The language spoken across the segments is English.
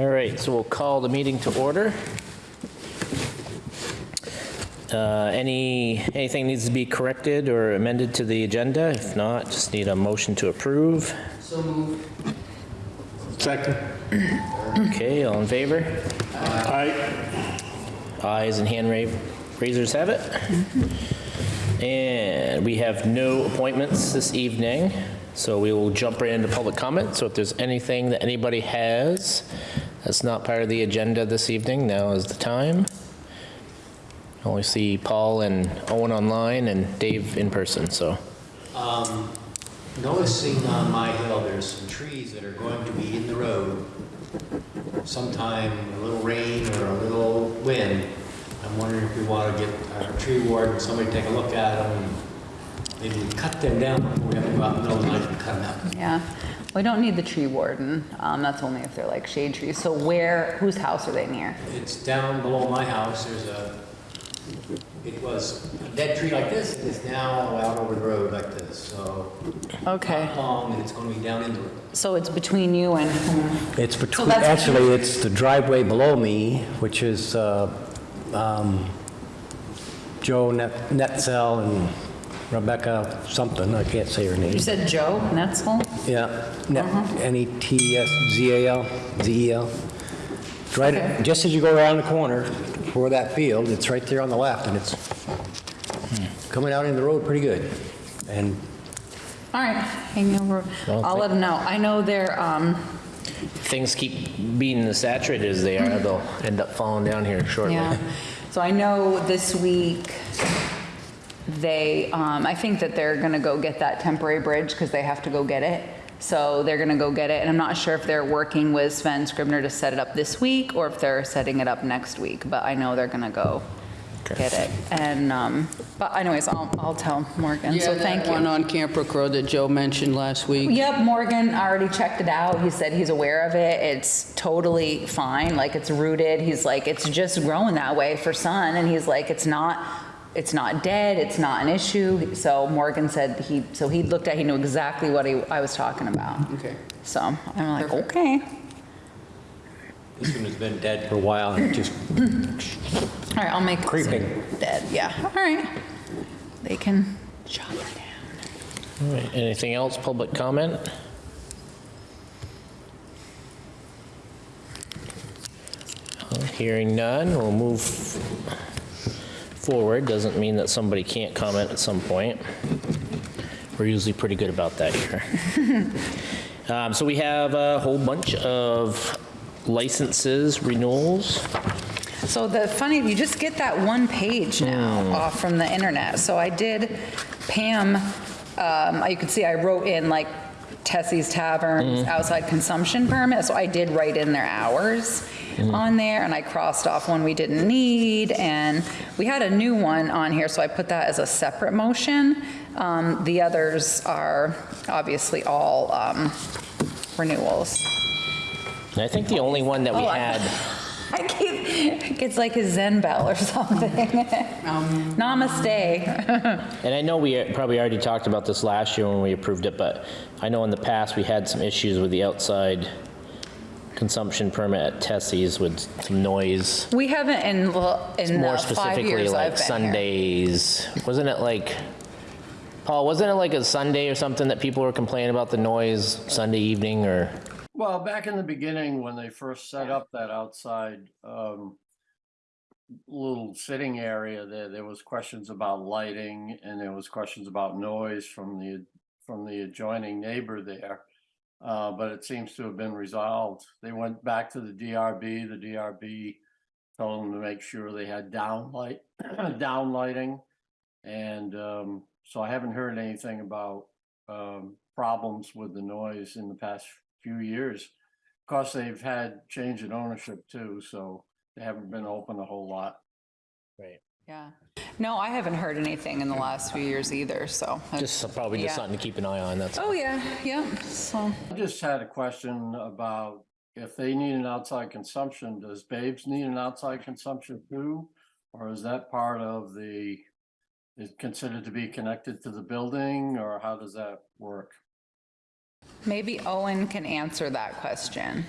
All right, so we'll call the meeting to order. Uh, Any, anything needs to be corrected or amended to the agenda? If not, just need a motion to approve. Second. Okay, all in favor? Aye. Ayes and hand ra- raisers have it. And we have no appointments this evening, so we will jump right into public comment. So if there's anything that anybody has that's not part of the agenda this evening, now is the time. I Only see Paul and Owen online and Dave in person, so. Um, Noticing on my hill, there's some trees that are going to be in the road sometime, a little rain or a little wind. I'm wondering if we want to get a tree warden, somebody take a look at them, and maybe cut them down before we have to go out in the middle of the night and cut them out. Yeah, we don't need the tree warden. Um, that's only if they're like shade trees. So where, whose house are they near? It's down below my house, there's a, it was a dead tree like this, it's now out over the road like this, so. Okay. Not long, and it's going to be down in the road. So it's between you and, It's between, that's- actually, it's the driveway below me, which is uh, um, Joe Net- Netzel and Rebecca something, I can't say her name. you said Joe Netzel? Yeah, Net- N-E-T-S-Z-A-L, Z-E-L. It's Right, Okay. just as you go around the corner for that field, it's right there on the left, and it's coming out in the road pretty good. And All right, hang over. Well, I'll let them know. I know they're, um, Things keep being as saturated as they are, they'll end up falling down here shortly. yeah. So I know this week, they, um, I think that they're gonna go get that temporary bridge because they have to go get it. So they're gonna go get it, and I'm not sure if they're working with Sven Scribner to set it up this week or if they're setting it up next week, but I know they're gonna go get it. And, um, but anyways, I'll, I'll tell Morgan, so Yeah, thank that one on Camp Brook Road that Joe mentioned last week. Yep, Morgan already checked it out. He said he's aware of it. It's totally fine, like it's rooted. He's like, it's just growing that way for sun. And he's like, it's not, it's not dead, it's not an issue. So Morgan said he, so he looked at, he knew exactly what he, I was talking about. Okay. So I'm like, okay. This one has been dead for a while, and just All right, I'll make. this Creeping. Dead, yeah, all right. They can chop it down. All right, anything else, public comment? Hearing none, we'll move forward. Doesn't mean that somebody can't comment at some point. We're usually pretty good about that here. Um, So we have a whole bunch of licenses renewals. So the funny, you just get that one page now off from the internet. So I did Pam, um, you can see I wrote in like Tessie's Taverns outside consumption permit. So I did write in their hours on there and I crossed off one we didn't need. And we had a new one on here, so I put that as a separate motion. Um, The others are obviously all um, renewals. And I think the only one that we Oh, had, I keep, it's like a Zen bell or something. Namaste. and I know we probably already talked about this last year when we approved it, but I know in the past we had some issues with the outside consumption permit at Tessie's with some noise. We haven't in, l- in More the five specifically, years like I've been here. Sundays. Wasn't it like, Paul, wasn't it like a Sunday or something that people were complaining about the noise Sunday evening or? Well, back in the beginning, when they first set up that outside um, little sitting area there, there was questions about lighting and there was questions about noise from the, from the adjoining neighbor there. Uh, But it seems to have been resolved. They went back to the DRB. The DRB told them to make sure they had down light, down lighting. And um, so I haven't heard anything about um, problems with the noise in the past few years. Of course, they've had change in ownership too, so they haven't been open a whole lot. Right. Yeah. No, I haven't heard anything in the last few years either, so. I- Just probably just Yeah. something to keep an eye on, that's. Oh, yeah, yeah, so. I just had a question about if they need an outside consumption, does Babes need an outside consumption too? Or is that part of the, is considered to be connected to the building, or how does that work? Maybe Owen can answer that question.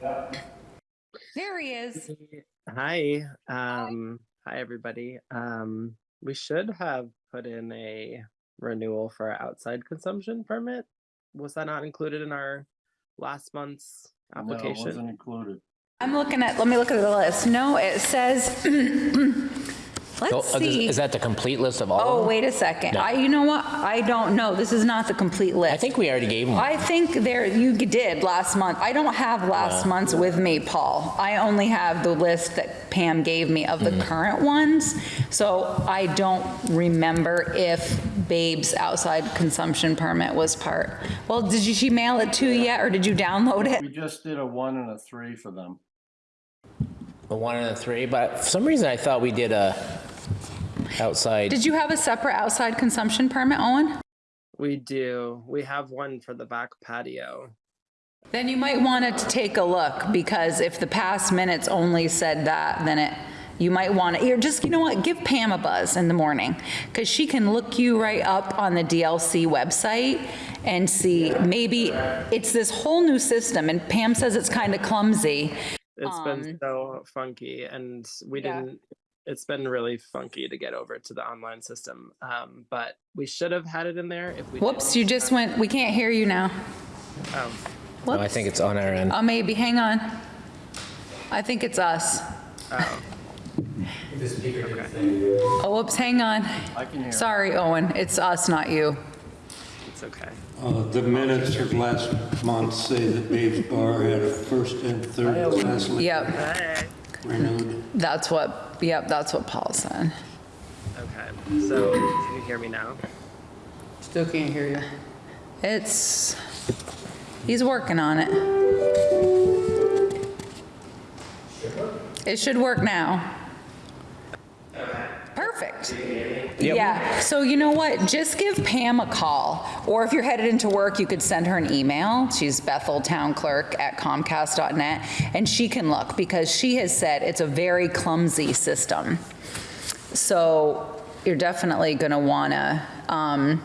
There he is. Hi, um, hi everybody. Um, we should have put in a renewal for our outside consumption permit. Was that not included in our last month's No, it application? wasn't included. I'm looking at, let me look at the list. No, it says, let's uh, Is see. is that the complete list of all Oh, of them? wait a second. No. I, you know what? I don't know. This is not the complete list. I think we already gave them. I think there, you did last month. I don't have last month's with me, Paul. I only have the list that Pam gave me of the current ones. So I don't remember if Babe's outside consumption permit was part. Well, did you, she mail it to you yet, or did you download it? We just did a one and a three for them. The one and the three, but for some reason I thought we did a outside. Did you have a separate outside consumption permit, Owen? We do. We have one for the back patio. Then you might want to take a look, because if the past minutes only said that, then it, you might want to, you're just, you know what, give Pam a buzz in the morning, because she can look you right up on the DLC website and see, maybe it's this whole new system, and Pam says it's kind of clumsy. It's been so funky and we Um, yeah. didn't, it's been really funky to get over to the online system. Um, but we should have had it in there if we. Whoops, didn't. you just went, we can't hear you now. Oh, No, I think it's on our end. Oh, maybe, hang on. I think it's us. oh, The speaker didn't say. Oh, whoops, hang on. I can hear. Sorry, Owen, it's us, not you. it's okay. Uh, The minutes of last month say that Dave's Bar had a first and third class liquor Yep, renewed. that's what, yep, that's what Paul said. Okay, so can you hear me now? Still can't hear you. It's, he's working on it. It should work now. Perfect. Yeah, so you know what? Just give Pam a call, or if you're headed into work, you could send her an email. She's Bethel Town Clerk at Comcast.net, and she can look, because she has said it's a very clumsy system. So you're definitely going to want to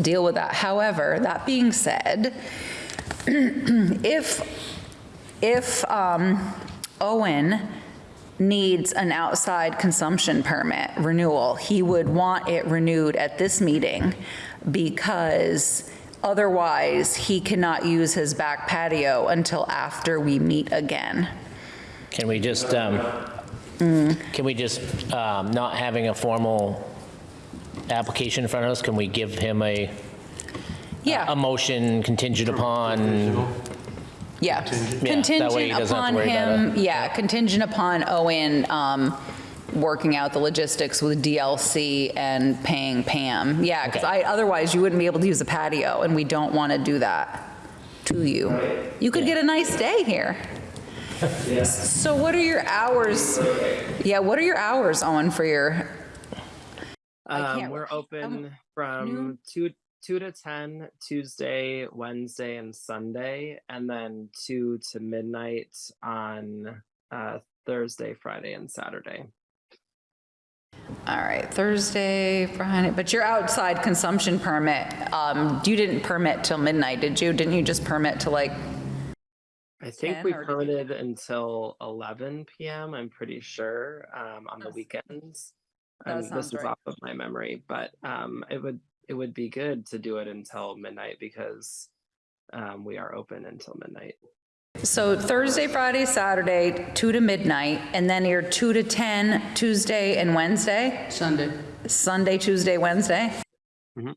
deal with that. However, that being said, if, if um, Owen needs an outside consumption permit renewal, he would want it renewed at this meeting because otherwise he cannot use his back patio until after we meet again. Can we just, um, can we just, um, not having a formal application in front of us, can we give him a, a Yeah, motion contingent upon? Yeah. Yeah, that way he Contingent doesn't have to upon worry about him, yeah, contingent upon Owen um, working out the logistics with DLC and paying Pam. Yeah, because Okay. Otherwise you wouldn't be able to use the patio, and we don't want to do that to you. You could get a nice day here. So what are your hours? Yeah, what are your hours, Owen, for your, Um, can't we're wait. open from noon? two, two to 10 Tuesday, Wednesday, and Sunday, and then two to midnight on uh, Thursday, Friday, and Saturday. all right, Thursday, Friday, but your outside consumption permit, um, you didn't permit till midnight, did you? Didn't you just permit to like I think 10 we did you- permitted until 11 p.m. I'm pretty sure um, on the weekends. this is right. off of my memory, but um, it would it would be good to do it until midnight because um, we are open until midnight. So Thursday, Friday, Saturday, 2 to midnight, and then you're 2 to 10 Tuesday and Wednesday? Sunday. Sunday, Tuesday, Wednesday? Mhm.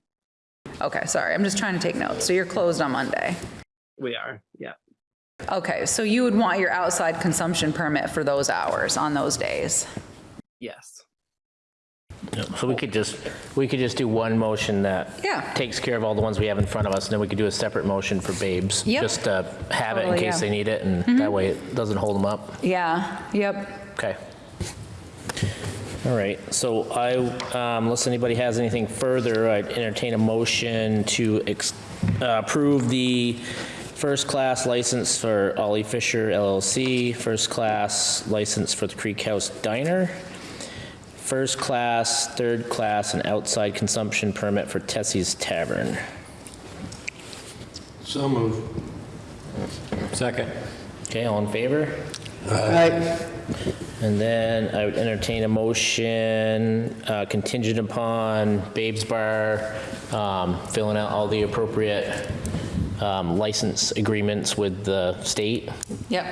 Okay, sorry, I'm just trying to take notes. So you're closed on Monday. We are, yeah. Okay, so you would want your outside consumption permit for those hours on those days? Yes. So we could just, we could just do one motion that Yeah. takes care of all the ones we have in front of us, and then we could do a separate motion for Babes. Yep. Just to have it in Totally, case yeah. Mm-hmm. they need it, and that way it doesn't hold them up. Yeah, yep. Okay. All right, so I, um, unless anybody has anything further, I'd entertain a motion to ex- uh, approve the first-class license for Ollie Fisher LLC, first-class license for the Creek House Diner, first-class, third-class, and outside consumption permit for Tessie's Tavern. So moved. Second. Okay, all in favor? Aye. And then I would entertain a motion uh, contingent upon Babes Bar um, filling out all the appropriate um, license agreements with the state. Yep.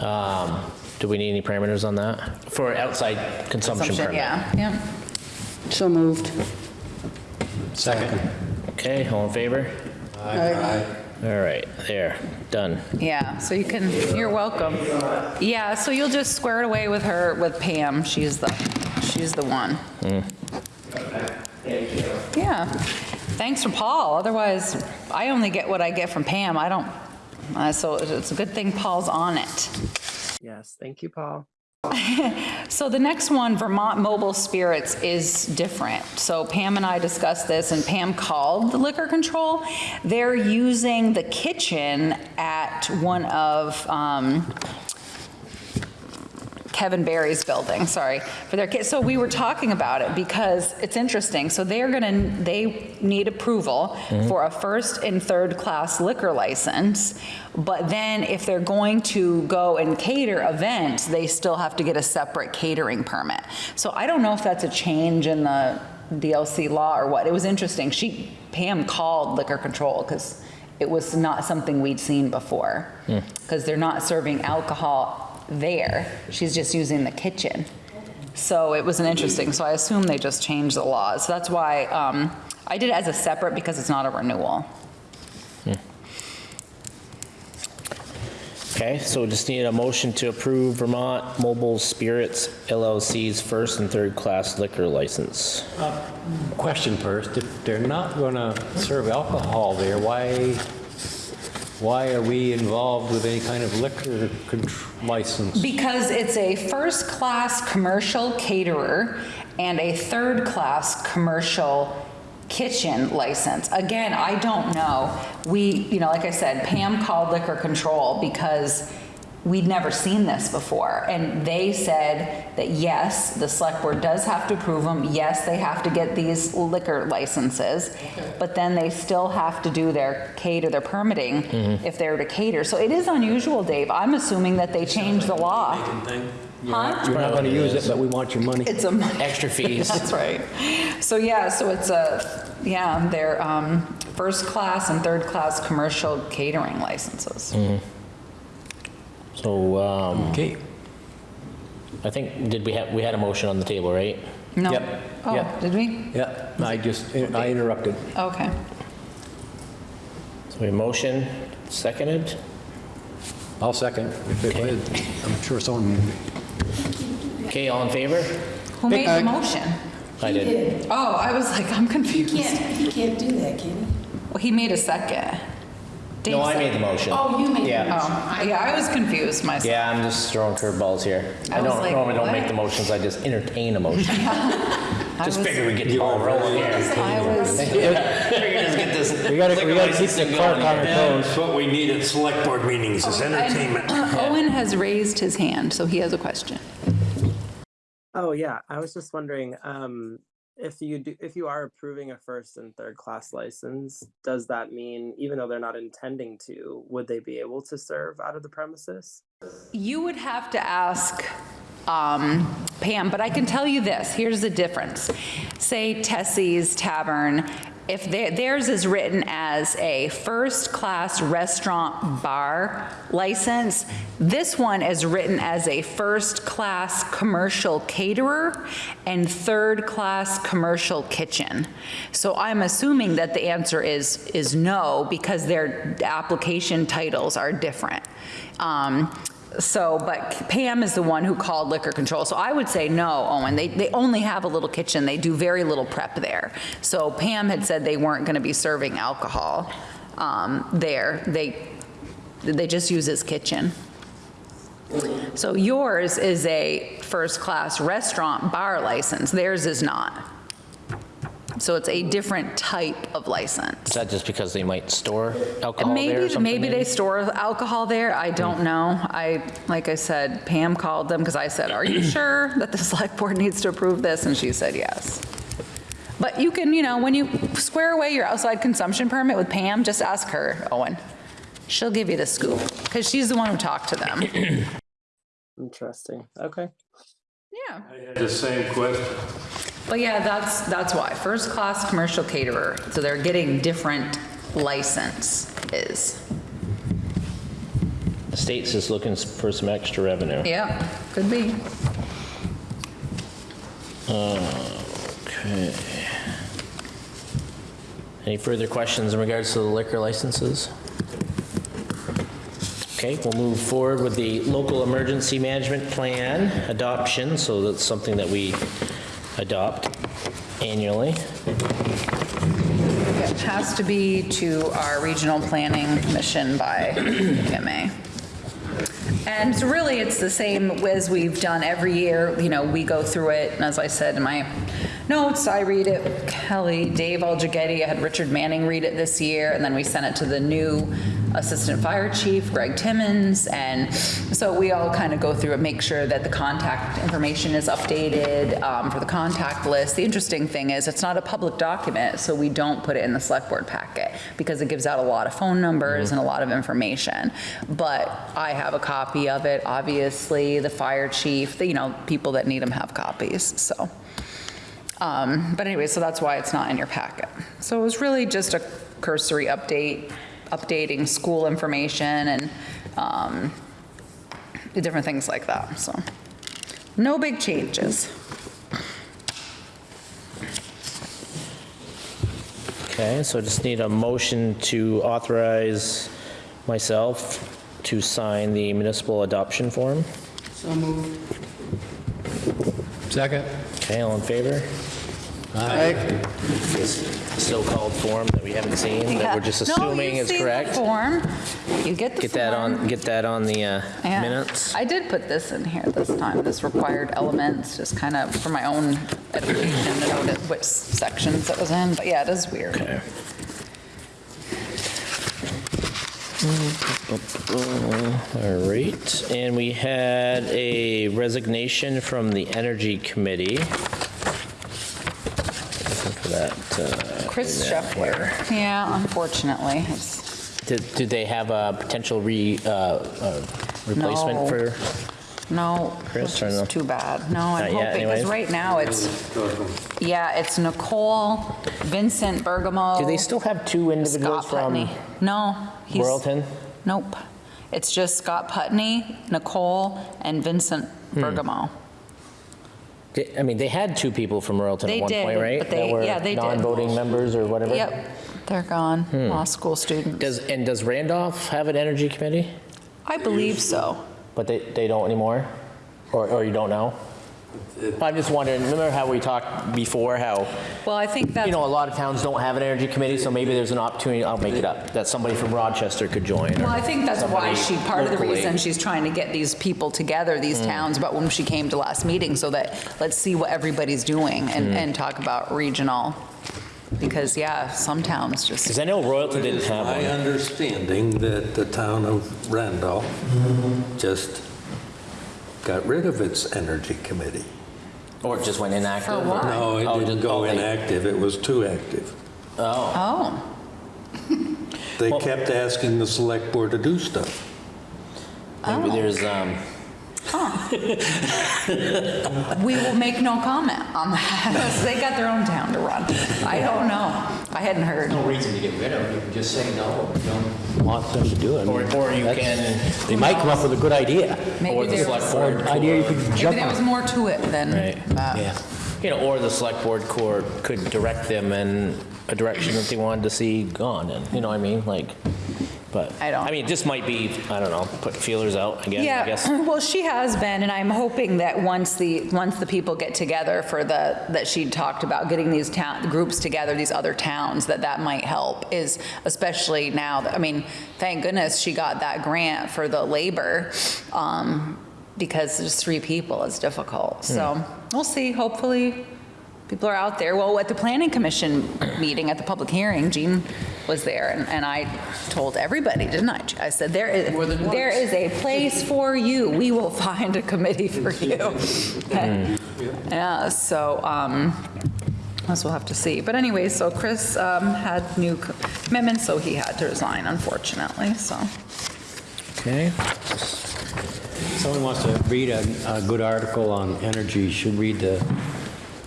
Um, Do we need any parameters on that? For outside consumption Assumption, permit? Yeah, yeah. So moved. Second. Okay, all in favor? Aye. All right, there, done. Yeah, so you can, you're welcome. Yeah, so you'll just square it away with her, with Pam. She's the, she's the one. Yeah. Thanks for Paul. Otherwise, I only get what I get from Pam. I don't, uh, so it's a good thing Paul's on it. Yes, thank you, Paul. So the next one, Vermont Mobile Spirits, is different. So Pam and I discussed this, and Pam called the liquor control. They're using the kitchen at one of um, Kevin Barry's building, sorry, for their kids. So we were talking about it because it's interesting. So they're gonna, they need approval mm-hmm. for a first and third class liquor license. But then if they're going to go and cater events, they still have to get a separate catering permit. So I don't know if that's a change in the DLC law or what. It was interesting. She, Pam called liquor control because it was not something we'd seen before. Hmm. Because they're not serving alcohol there. She's just using the kitchen. So it was an interesting, so I assume they just changed the laws. So that's why um, I did it as a separate because it's not a renewal. Okay, so just need a motion to approve Vermont Mobile Spirits LLC's first and third class liquor license. Question first, if they're not going to serve alcohol there, why, why are we involved with any kind of liquor license? Because it's a first-class commercial caterer and a third-class commercial kitchen license. Again, I don't know. We, you know, like I said, Pam called liquor control because we'd never seen this before. And they said that yes, the select board does have to approve them. Yes, they have to get these liquor licenses. But then they still have to do their cater, their permitting if they're to cater. So it is unusual, Dave. I'm assuming that they changed the law. Huh? You're not going to use it, but we want your money. It's a. Extra fees. That's right. So yeah, so it's a, yeah, they're um, first class and third class commercial catering licenses. So, um, Okay. I think, did we have, we had a motion on the table, right? No. Yep, Oh, yep. did we? Yeah, I just, I interrupted. Okay. So we motion, seconded? I'll second. If it was, I'm sure someone, Okay, all in favor? Who made the motion? I did. Oh, I was like, I'm confused. Can't, he can't do that, can he? Well, he made a second. Dave No, I made the motion. Oh, you made the Yeah. Oh, yeah, I was confused myself. Yeah, I'm just throwing curveballs here. I I was don't, like, normally don't make the motions, I just entertain a motion. I Just was- figure we get the ball rolling here. I was, Figure just get this. we gotta, we liquor gotta keep licensing the clerk going on our here. toes. That's what we need at select board meetings, is entertainment. and Owen has raised his hand, so he has a question. Oh yeah, I was just wondering, um, if you do, if you are approving a first and third class license, does that mean even though they're not intending to, would they be able to serve out of the premises? You would have to ask um, Pam, but I can tell you this, here's the difference. Say Tessie's Tavern, if theirs is written as a first-class restaurant bar license, this one is written as a first-class commercial caterer and third-class commercial kitchen. So I'm assuming that the answer is, is no, because their application titles are different. Um, so, but Pam is the one who called liquor control. So I would say no, Owen. They, they only have a little kitchen. They do very little prep there. So Pam had said they weren't going to be serving alcohol um, there. They, they just use his kitchen. So yours is a first-class restaurant bar license. Theirs is not. So it's a different type of license. Is that just because they might store alcohol there or Maybe, something? maybe they store alcohol there, I don't hmm. know. I, like I said, Pam called them because I said, are you sure that the select board needs to approve this? And she said yes. But you can, you know, when you square away your outside consumption permit with Pam, just ask her, Owen. She'll give you the scoop, because she's the one who talked to them. Interesting. Okay. Yeah. The same question. But yeah, that's, that's why, first-class commercial caterer, so they're getting different licenses. The state's just looking for some extra revenue. Yeah, could be. Okay. Any further questions in regards to the liquor licenses? Okay, we'll move forward with the local emergency management plan adoption, so that's something that we adopt annually. It has to be to our regional planning commission by PMA. And so really, it's the same as we've done every year, you know, we go through it, and as I said in my notes, I read it, Kelly, Dave Aljagetti, I had Richard Manning read it this year, and then we sent it to the new Assistant Fire Chief, Greg Timmons, and so we all kind of go through it, make sure that the contact information is updated um, for the contact list. The interesting thing is, it's not a public document, so we don't put it in the select board packet, because it gives out a lot of phone numbers and a lot of information. But I have a copy of it, obviously, the fire chief, the, you know, people that need them have copies, so. Um, But anyway, so that's why it's not in your packet. So it was really just a cursory update, updating school information and um, different things like that, so. No big changes. Okay, so I just need a motion to authorize myself to sign the municipal adoption form. So moved. Second? Okay, all in favor? Aye. This so-called form that we haven't seen, that we're just No, assuming you is see the correct. form. You get the Get that form. on, get that on the uh, Yeah. minutes. I did put this in here this time, this required elements, just kind of for my own edification to know that which sections it was in, but yeah, it is weird. Okay. All right, and we had a resignation from the Energy Committee. Looking for that. uh, Chris in there. Shepler. Yeah, unfortunately, it's, Did, did they have a potential re, uh, uh, replacement No. for? no, Chris, which or is no? too bad. No, I'm Not yet, hoping, because right now it's, yeah, it's Nicole, Vincent Bergamo. Do they still have two individuals Scott from Putney. No. he's- Royalton? Nope. It's just Scott Putney, Nicole, and Vincent Hmm. Bergamo. They- I mean, they had two people from Royalton They at one did, point, right? but they- yeah, they did. That were non-voting members or whatever? Yep, they're gone, law school students. Does, and does Randolph have an energy committee? I believe so. But they, they don't anymore? Or, or you don't know? I'm just wondering, remember how we talked before, how, Well, I think that's, you know, a lot of towns don't have an energy committee, so maybe there's an opportunity, I'll make it up, that somebody from Rochester could join. well, I think that's why she, part of the locally. reason she's trying to get these people together, these mm. towns, but when she came to last meeting, so that, let's see what everybody's doing and, mm. and talk about regional. Because, yeah, some towns just, Because I know Royalton didn't It's have my one. understanding that the town of Randolph mm-hmm. just got rid of its energy committee. Or it just went inactive? For what? No, it Oh, didn't just- go oh, they- inactive, it was too active. oh, Oh, They Well- kept asking the select board to do stuff. Maybe there's, um, we will make no comment on that. They got their own town to run. I don't know. I hadn't heard. No reason to get rid of them. you can just say no, don't. Want them to do it. or, or you can, They might come up with a good idea. Maybe or the select was, board. Idea you could- could maybe there was more to it than Right. that. Yeah. You know, or the select board core could direct them in a direction that they wanted to see gone in, you know what I mean? Like, but. I don't- I mean, this might be, I don't know, put feelers out again, I Yeah, guess. well, she has been, and I'm hoping that once the, once the people get together for the, that she talked about, getting these town, groups together, these other towns, that that might help, is especially now, that I mean, thank goodness she got that grant for the labor, um, because just three people is difficult. So, we'll see, hopefully, people are out there. Well, at the planning commission meeting, at the public hearing, Jean was there, and, and I told everybody, didn't I? I said, there is, there is a place for you. We will find a committee for you. Okay. Yeah, so, um, us we'll have to see. But anyway, so Chris, um, had new commitments, so he had to resign, unfortunately, so. Okay. someone wants to read a, a good article on energy, should read the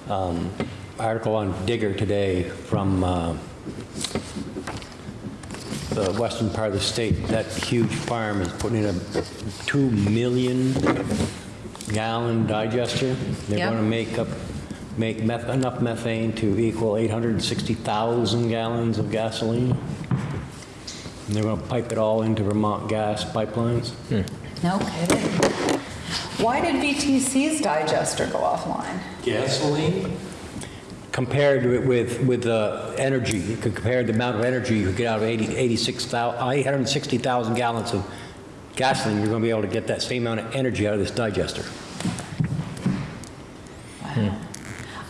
um, article on Digger today from uh, the western part of the state. That huge farm is putting in a 2 million gallon digester. They're Yep. going to make up, make meth- enough methane to equal 860,000 gallons of gasoline. And they're going to pipe it all into Vermont gas pipelines. No kidding. Why did VTC's digester go offline? Gasoline? Compared with, with, with the energy, you could compare the amount of energy you could get out of 80, 86,000, 860,000 gallons of gasoline, you're going to be able to get that same amount of energy out of this digester. Wow.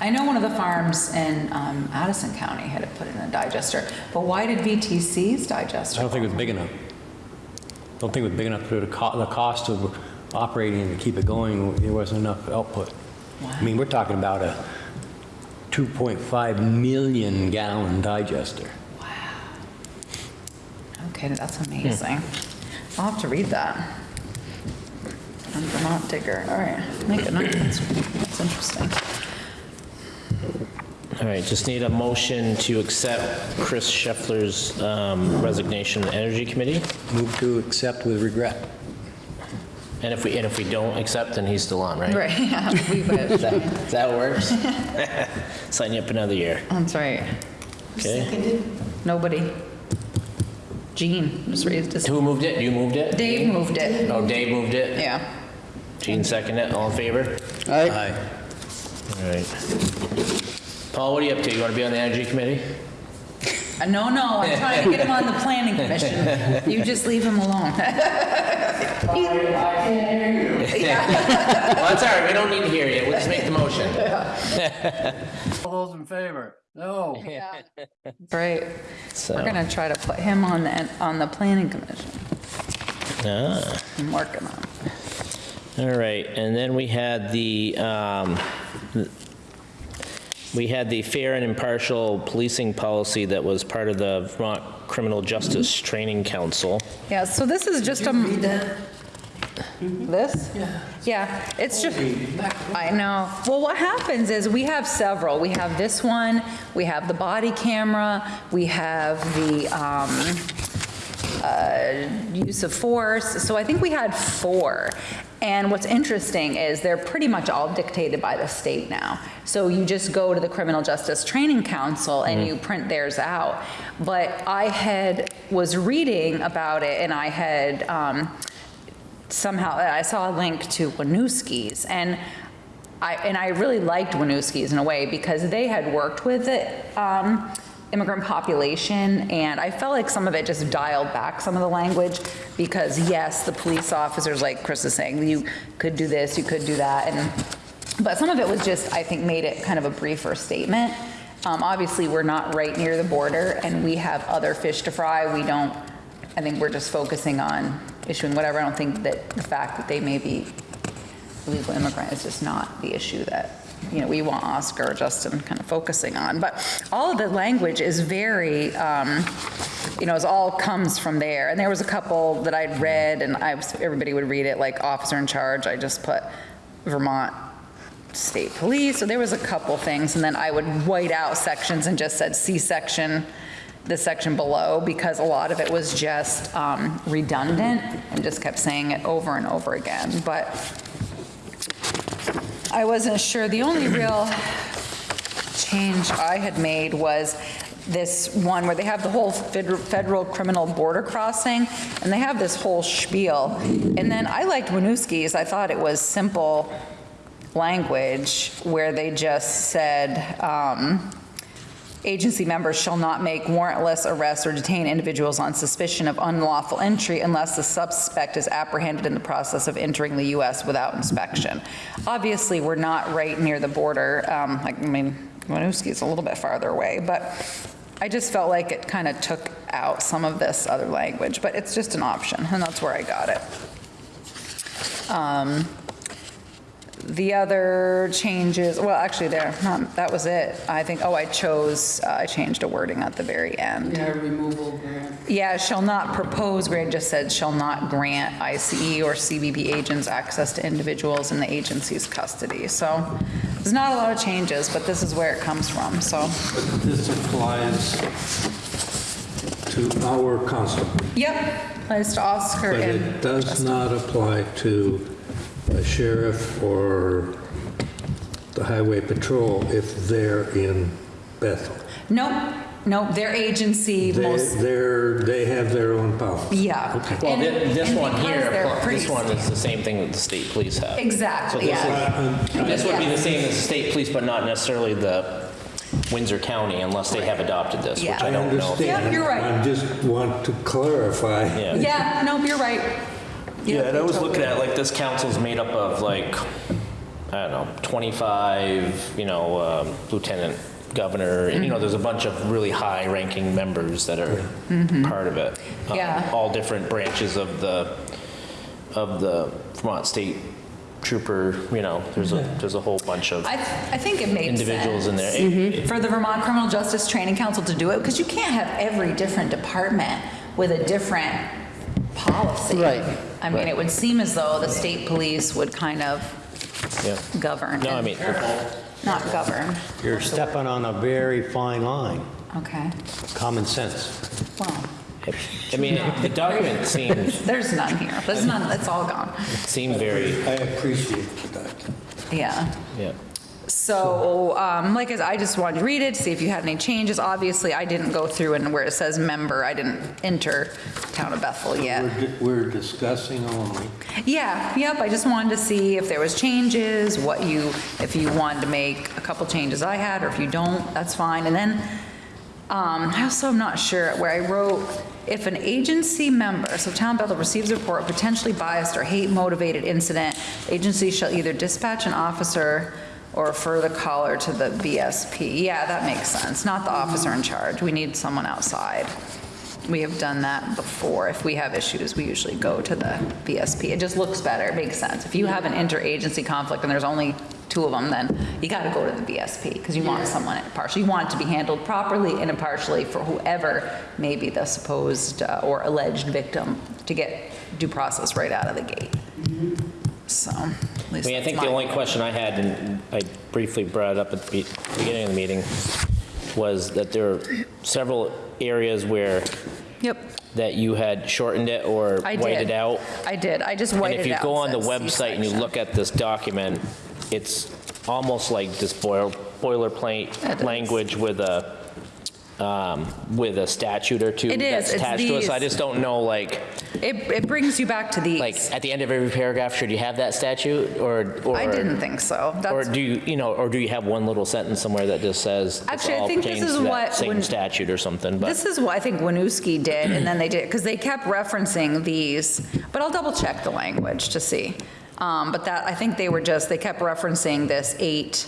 I know one of the farms in um, Addison County had it put in a digester, but why did VTC's digester? I don't think it was big enough. I Don't think it was big enough to the co, the cost of operating and to keep it going, there wasn't enough output. I mean, we're talking about a 2.5 million gallon digester. Wow. Okay, that's amazing. I'll have to read that. On Vermont Digger, all right, make a note, that's, that's interesting. All right, just need a motion to accept Chris Scheffler's um, resignation to the Energy Committee. Move to accept with regret. And if we, and if we don't accept, then he's still on, right? Right, yeah, we would. That that works? Sign you up another year, That's right. okay? Seconded? Nobody. Gene just raised his, Who moved it? You moved it? Dave moved it, Oh, Dave moved it? yeah. Gene seconded it, all in favor? Aye. All right. Paul, what are you up to? You want to be on the Energy Committee? Uh, No, no, I'm trying to get him on the planning commission. You just leave him alone. Well, that's all right, we don't need to hear you, we'll just make the motion. All those in favor? No. Right. So, We're gonna try to put him on the, on the planning commission. ah. I'm working on it. All right, and then we had the, um, we had the fair and impartial policing policy that was part of the Vermont Criminal Justice Training Council. Yeah, so this is just a. Read that? This? Yeah. Yeah, it's just, I know. Well, what happens is we have several. We have this one, we have the body camera, we have the um, uh, use of force. So I think we had four. And what's interesting is they're pretty much all dictated by the state now. So you just go to the Criminal Justice Training Council and you print theirs out. But I had, was reading about it and I had, um, somehow, I saw a link to Winooski's, and I, and I really liked Winooski's in a way, because they had worked with the um, immigrant population, and I felt like some of it just dialed back some of the language, because yes, the police officers, like Chris is saying, you could do this, you could do that, and, but some of it was just, I think, made it kind of a briefer statement. Um, Obviously, we're not right near the border, and we have other fish to fry, we don't, I think we're just focusing on issuing whatever. I don't think that the fact that they may be illegal immigrant is just not the issue that, you know, we want Oscar or Justin kind of focusing on. But all of the language is very, um, you know, it all comes from there. And there was a couple that I'd read and I was, everybody would read it, like officer in charge. I just put Vermont State Police. So there was a couple things. And then I would white out sections and just said C-section, the section below, because a lot of it was just um, redundant and just kept saying it over and over again. But I wasn't sure. The only real change I had made was this one where they have the whole federal, criminal border crossing, and they have this whole spiel. And then I liked Winooski's. I thought it was simple language where they just said, um, agency members shall not make warrantless arrests or detain individuals on suspicion of unlawful entry unless the suspect is apprehended in the process of entering the U.S. without inspection. Obviously, we're not right near the border. Um, I mean, Winooski's a little bit farther away, but I just felt like it kind of took out some of this other language, but it's just an option, and that's where I got it. Um, The other changes, well, actually there, not, that was it. I think, oh, I chose, uh, I changed a wording at the very end. Yeah, removal grant. Yeah, shall not propose grant, just said shall not grant ICE or CBP agents access to individuals in the agency's custody. So there's not a lot of changes, but this is where it comes from, so. But this applies to our constable, Yep, applies to Oscar but and. it does not apply to a sheriff or the highway patrol if they're in Bethel. Nope, nope, their agency They, most, they're, they have their own policy. yeah. Okay. Well, And- thi- this and one because here, they're this pretty- one is the same thing that the state police have. Exactly, So this yeah. Uh, um, this would be the same as the state police, but not necessarily the Windsor County unless they have adopted this, which Yeah. I I don't know. understand. Yeah, you're right. I just want to clarify. Yeah. Yeah, nope, you're right. Yeah, and I was looking at, like, this council's made up of like, I don't know, 25, you know, um, lieutenant governor, and you know, there's a bunch of really high-ranking members that are part of it. Um, Yeah. All different branches of the, of the Vermont State Trooper, you know, there's a, there's a whole bunch of I, I think it makes individuals in sense. there. For the Vermont Criminal Justice Training Council to do it, because you can't have every different department with a different policy. Right. I mean, it would seem as though the state police would kind of Yeah. govern. No, I and- mean, Not govern, You're stepping on a very fine line, okay. common sense. Well, I mean, the document seems, there's none here. There's none, it's all gone. seemed very, I appreciate that. Yeah. yeah. So, um, like I said, I just wanted to read it, to see if you had any changes. Obviously, I didn't go through and where it says member, I didn't enter Town of Bethel yet. We're di- We're discussing only. Yeah, yep, I just wanted to see if there was changes, what you, if you wanted to make a couple changes I had, or if you don't, that's fine. And then, um, I also am not sure where I wrote, if an agency member, so Town of Bethel receives a report of potentially biased or hate-motivated incident, agency shall either dispatch an officer or refer the caller to the VSP. Yeah, that makes sense, not the officer in charge. We need someone outside. We have done that before. If we have issues, we usually go to the VSP. It just looks better, it makes sense. If you have an interagency conflict and there's only two of them, then you got to go to the VSP because you want someone impartial. You want it to be handled properly and impartially for whoever may be the supposed uh, or alleged victim to get due process right out of the gate. So, at I mean, I think the only question I had, and I briefly brought it up at the beginning of the meeting, was that there are several areas where, Yep, that you had shortened it or I whited did. out. I did. I just And if you go on the website and you look at this document, it's almost like this boil- boilerplate language with a, um, with a statute or two It is. that's attached to it. So I just don't know, like, It, it brings you back to these. like, at the end of every paragraph, should you have that statute or? or- I didn't think so. Or That's do you, you know, or do you have one little sentence somewhere that just says this Actually, I all think this pertains is to that what same when- statute or something, but This is what I think Winooski did, and then they did, because they kept referencing these, but I'll double check the language to see. Um, But that, I think they were just, they kept referencing this 8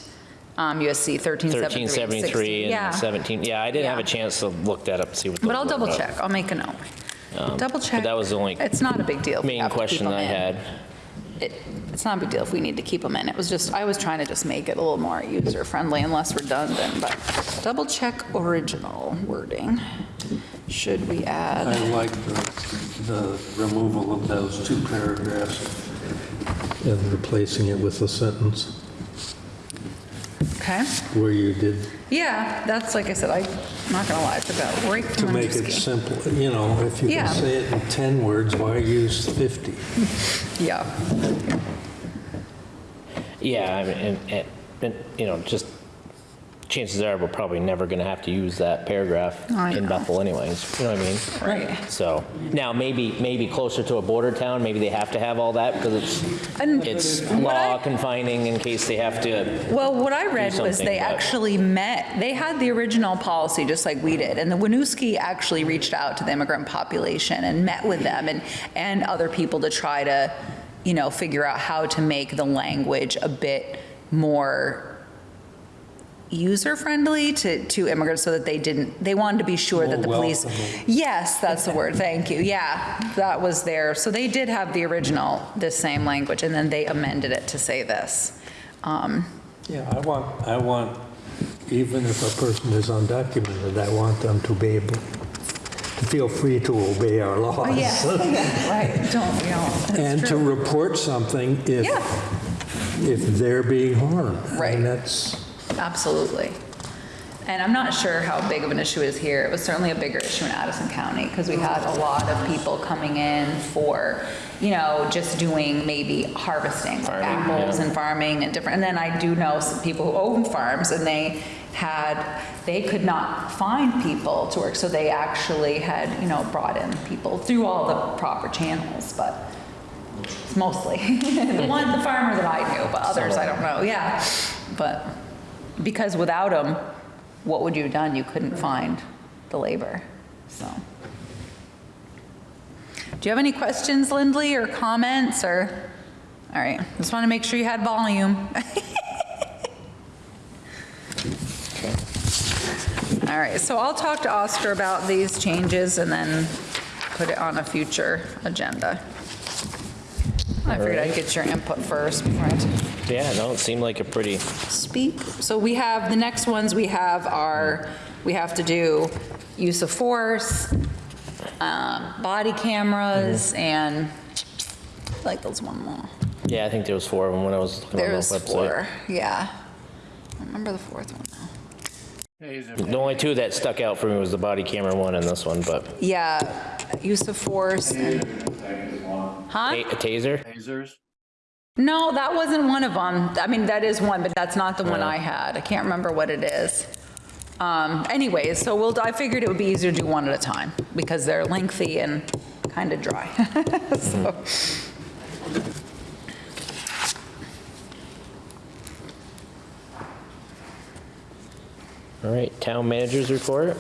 um, USC 1373. 1373 Yeah. 17, yeah, I didn't have a chance to look that up, and see what. But I'll double about. check, I'll make a note. Double check. Um, that was the only It's not a big deal. Main have to keep question them I in. had. It- It's not a big deal if we need to keep them in. It was just, I was trying to just make it a little more user-friendly and less redundant, but double check original wording. Should we add? I like the, the removal of those two paragraphs and replacing it with a sentence Okay. where you did, Yeah, that's, like I said, I, I'm not gonna lie, I took that right to from make it Winooski. simple, you know, if you Yeah. can say it in 10 words, why use 50? Yeah, Yeah, I mean, and, and, and, you know, just chances are we're probably never gonna have to use that paragraph oh, I in know. Bethel anyways, you know what I mean? right. So, now, maybe, maybe closer to a border town, maybe they have to have all that because it's, And it's law I- confining in case they have to, Well, what I read was they but- actually met, they had the original policy, just like we did, and the Winooski actually reached out to the immigrant population and met with them and, and other people to try to, you know, figure out how to make the language a bit more user-friendly to, to immigrants so that they didn't, they wanted to be sure that the More police. Yes, that's the word, thank you, yeah, that was there. So they did have the original, this same language, and then they amended it to say this. Um, Yeah, I want, I want, even if a person is undocumented, I want them to be able to feel free to obey our laws. Oh, yeah, right, don't, you know, it's And to report something if, Yeah. if they're being harmed. Right. And that's, Absolutely. And I'm not sure how big of an issue it is here. It was certainly a bigger issue in Addison County because we had a lot of people coming in for, you know, just doing maybe harvesting, like Farming, apples yeah. and farming and different. And then I do know some people who own farms and they had, they could not find people to work. So they actually had, you know, brought in people through all the proper channels, but it's mostly the one, the farmer that I knew, but others I don't know, yeah. But because without them, what would you have done? You couldn't find the labor, so. Do you have any questions, Lindley, or comments, or? All right, just want to make sure you had volume. All right, so I'll talk to Oscar about these changes and then put it on a future agenda. I figured I'd get your input first before I Yeah, no, it seemed like a pretty, speak. So we have, the next ones we have are, we have to do use of force, um, body cameras, and, like, those one more. yeah, I think there was four of them when I was looking on the There's website. four, yeah. I remember the fourth one now. Taser, The only two that stuck out for me was the body camera one and this one, but Yeah, use of force. and- Huh? a a taser? tasers. No, that wasn't one of them. I mean, that is one, but that's not the one I had. I can't remember what it is. Um, anyways, so we'll, I figured it would be easier to do one at a time because they're lengthy and kind of dry. So, All right, town managers report?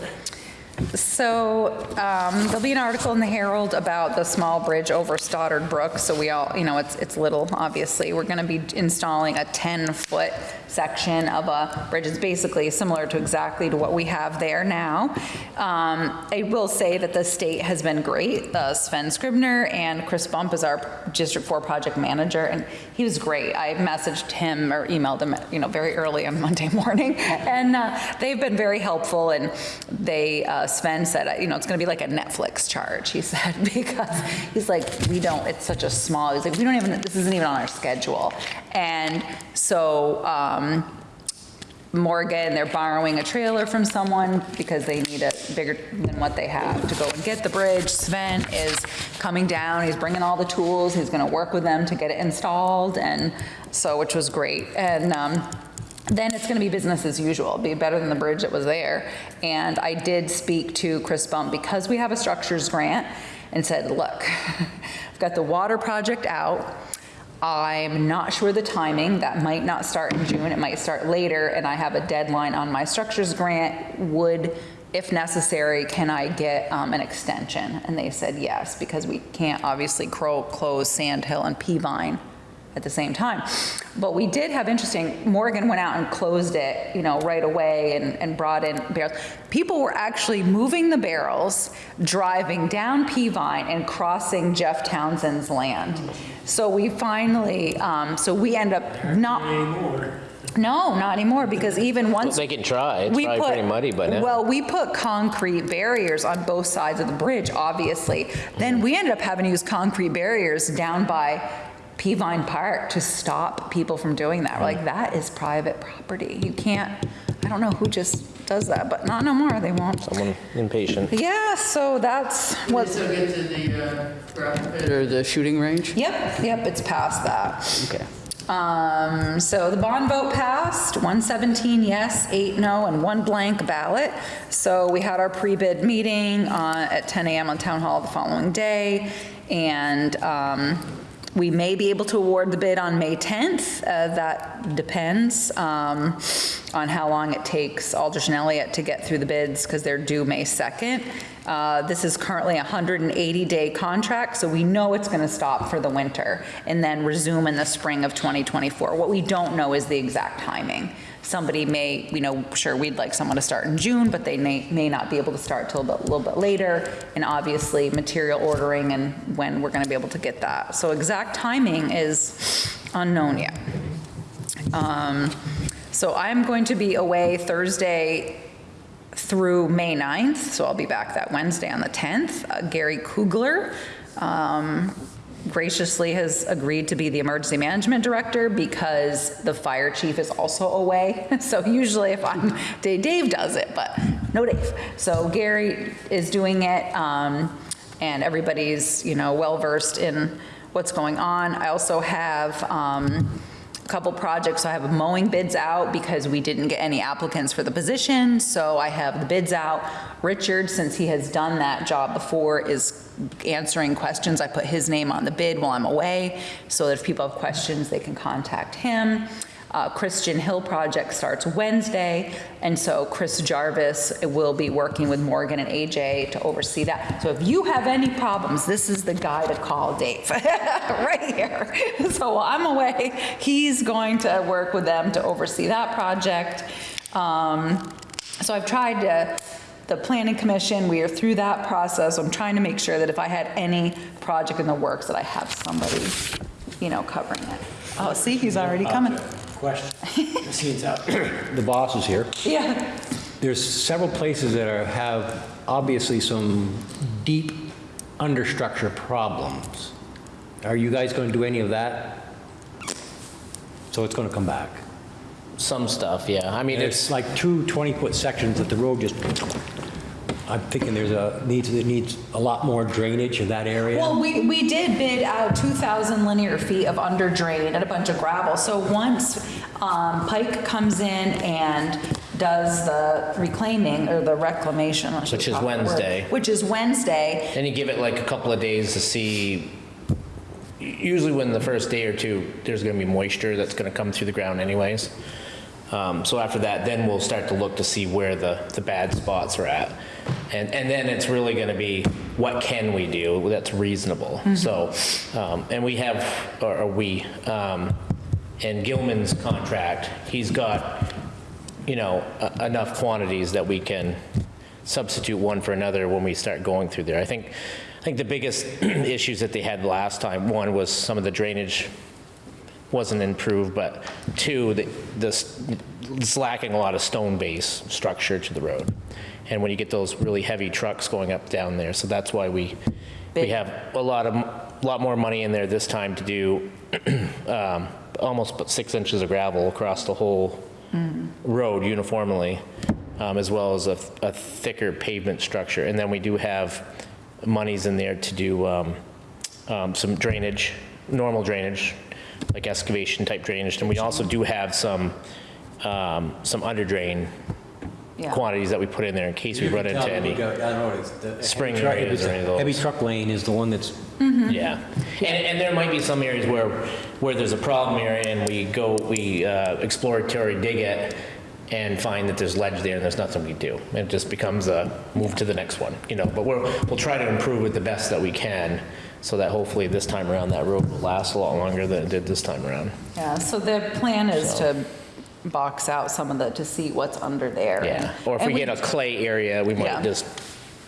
So um, there'll be an article in the Herald about the small bridge over Stoddard Brook. So we all, you know, it's, it's little, obviously. We're going to be installing a 10-foot section of a bridge. It's basically similar to exactly to what we have there now. Um, I will say that the state has been great. Uh, Sven Scribner and Chris Bump is our District 4 project manager, and he was great. I messaged him or emailed him, you know, very early on Monday morning, and uh, they've been very helpful, and they, uh, Sven said, you know, it's going to be like a Netflix charge, he said, because he's like, we don't, it's such a small, he's like, we don't even, this isn't even on our schedule. And so um, Morgan, they're borrowing a trailer from someone because they need it bigger than what they have to go and get the bridge. Sven is coming down, he's bringing all the tools, he's gonna work with them to get it installed, and so, which was great. And um, then it's gonna be business as usual, be better than the bridge that was there. And I did speak to Chris Bump because we have a structures grant and said, look, I've got the water project out. I'm not sure the timing. That might not start in June. It might start later, and I have a deadline on my structures grant. Would, if necessary, can I get um, an extension? And they said yes, because we can't obviously close Sand Hill and Peavine at the same time. But we did have interesting, Morgan went out and closed it, you know, right away and, and brought in barrels. People were actually moving the barrels, driving down Peavine and crossing Jeff Townsend's land. So we finally, um, so we end up not. No, not anymore, because even once. They can try, it's We probably put- pretty muddy by now. Well, we put concrete barriers on both sides of the bridge, obviously. Then we ended up having to use concrete barriers down by Peavine Park to stop people from doing that. We're like, that is private property. You can't, I don't know who just does that, but not no more, they won't. Someone impatient. Yeah, so that's what, So get to the uh, gravel pit or the shooting range? yep, yep, it's past that. Okay. Um, so the bond vote passed, 117 yes, 8 no, and one blank ballot. So we had our pre-bid meeting uh, at 10 a.m. on Town Hall the following day, and um, we may be able to award the bid on May 10th. Uh, That depends um, on how long it takes Aldrich and Elliott to get through the bids, because they're due May 2nd. Uh, This is currently a 180-day contract, so we know it's going to stop for the winter and then resume in the spring of 2024. What we don't know is the exact timing. Somebody may, you know, sure, we'd like someone to start in June, but they may, may not be able to start till a little bit later, and obviously material ordering and when we're going to be able to get that. So exact timing is unknown yet. Um, So I'm going to be away Thursday through May 9th, so I'll be back that Wednesday on the 10th. Uh, Gary Kugler um, graciously has agreed to be the emergency management director because the fire chief is also away. So usually if I'm, Dave Dave does it, but no Dave. So Gary is doing it, um, and everybody's, you know, well-versed in what's going on. I also have um, couple projects, I have mowing bids out because we didn't get any applicants for the position, so I have the bids out. Richard, since he has done that job before, is answering questions. I put his name on the bid while I'm away, so that if people have questions, they can contact him. Uh, Christian Hill project starts Wednesday, and so Chris Jarvis will be working with Morgan and AJ to oversee that. So if you have any problems, this is the guy to call, Dave, right here. So while I'm away, he's going to work with them to oversee that project. Um, So I've tried to, the planning commission, we are through that process. I'm trying to make sure that if I had any project in the works, that I have somebody, you know, covering it. Oh, see, he's already coming. Question. Since uh, the boss is here, Yeah. there's several places that are, have obviously some deep understructure problems. Are you guys going to do any of that? So it's going to come back? Some stuff, yeah. I mean, It's it's, like two 20-foot sections that the road just, I'm thinking there's a, needs, it needs a lot more drainage in that area. Well, we, we did bid out 2,000 linear feet of under drain and a bunch of gravel. So once um, Pike comes in and does the reclaiming or the reclamation. I should Which is talk that word, Wednesday. Which is Wednesday. then you give it like a couple of days to see, usually when the first day or two, there's gonna be moisture that's gonna come through the ground anyways. Um, So after that, then we'll start to look to see where the, the bad spots are at. And, and then it's really gonna be, what can we do that's reasonable? So, um, and we have, or or we, um, in Gilman's contract, he's got, you know, enough quantities that we can substitute one for another when we start going through there. I think, I think the biggest issues that they had last time, one was some of the drainage wasn't improved, but two, the, this, it's lacking a lot of stone base structure to the road. And when you get those really heavy trucks going up down there, so that's why we, we have a lot of, lot more money in there this time to do um, almost about six inches of gravel across the whole road uniformly, um, as well as a, a thicker pavement structure. And then we do have monies in there to do um, um, some drainage, normal drainage, like excavation type drainage. And we also do have some, um, some under drain Yeah. quantities that we put in there in case we run into any. spring areas or any of those. Heavy truck lane is the one that's, Yeah, and, and there might be some areas where, where there's a problem area and we go, we uh, exploratory dig it and find that there's ledge there and there's nothing we do. It just becomes a move to the next one, you know, but we're, we'll try to improve it the best that we can so that hopefully this time around that road will last a lot longer than it did this time around. Yeah, so the plan is So- to box out some of the, to see what's under there. Yeah, or if and we get a clay area, we Yeah. might just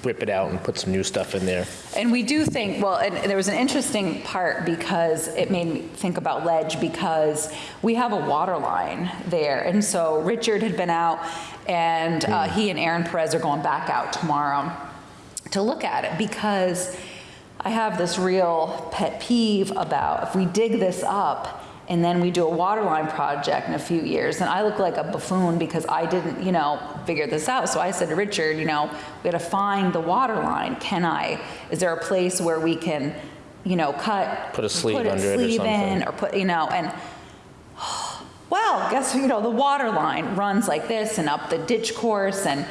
rip it out and put some new stuff in there. And we do think, well, and there was an interesting part because it made me think about ledge because we have a water line there. And so Richard had been out and uh, he and Aaron Perez are going back out tomorrow to look at it because I have this real pet peeve about if we dig this up and then we do a waterline project in a few years, and I look like a buffoon because I didn't, you know, figure this out. So I said to Richard, you know, we gotta find the waterline. Can I, is there a place where we can, you know, cut? Put a sleeve put a under it or sleeve in. Or put, you know, and well, guess, you know, the water line runs like this and up the ditch course and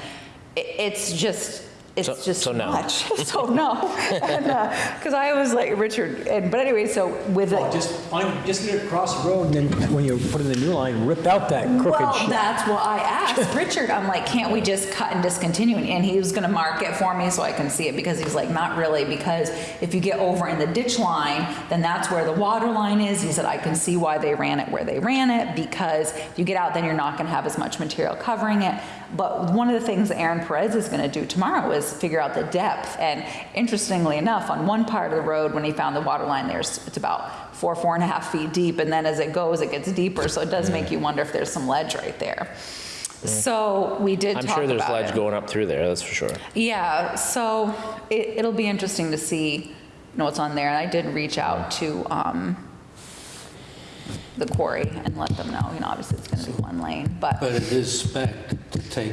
it, it's just, it's So- just so too no. much. So no. Because uh, I was like, Richard, and, but anyway, so with Well, it. just find, just get it across the road, and then when you put in the new line, rip out that crooked Well, shit. that's what I asked Richard. I'm like, can't we just cut and discontinue? And he was gonna mark it for me so I can see it because he's like, not really, because if you get over in the ditch line, then that's where the water line is. He said, I can see why they ran it where they ran it because if you get out, then you're not gonna have as much material covering it. But one of the things Aaron Perez is gonna do tomorrow is figure out the depth. And interestingly enough, on one part of the road, when he found the water line, there's, it's about four, four and a half feet deep. And then as it goes, it gets deeper. So it does make you wonder if there's some ledge right there. So we did I'm talk sure there's about ledge it. going up through there, that's for sure. Yeah, so it, it'll be interesting to see, you know, what's on there. And I did reach out to, um, the quarry and let them know, you know, obviously it's gonna be one lane, but, But it is spec to take,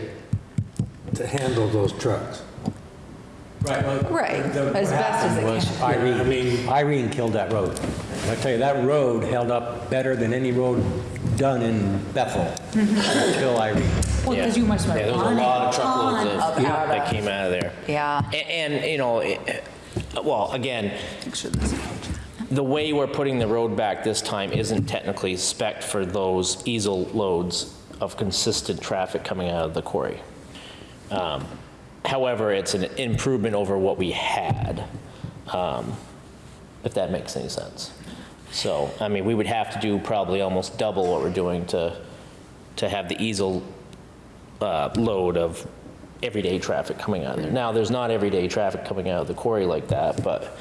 to handle those trucks. Right, well, Right, the- as best as happened it was can. Irene, I mean- Irene killed that road. I tell you, that road held up better than any road done in Bethel until Irene. well, because you must have Yeah, there was a lot of truckloads of, of out that came out of there. Yeah. A- And, you know, it- well, again, the way we're putting the road back this time isn't technically spec for those ESAL loads of consistent traffic coming out of the quarry. Um, However, it's an improvement over what we had, um, if that makes any sense. So, I mean, we would have to do probably almost double what we're doing to, to have the ESAL uh, load of everyday traffic coming out of there. Now, there's not everyday traffic coming out of the quarry like that, but,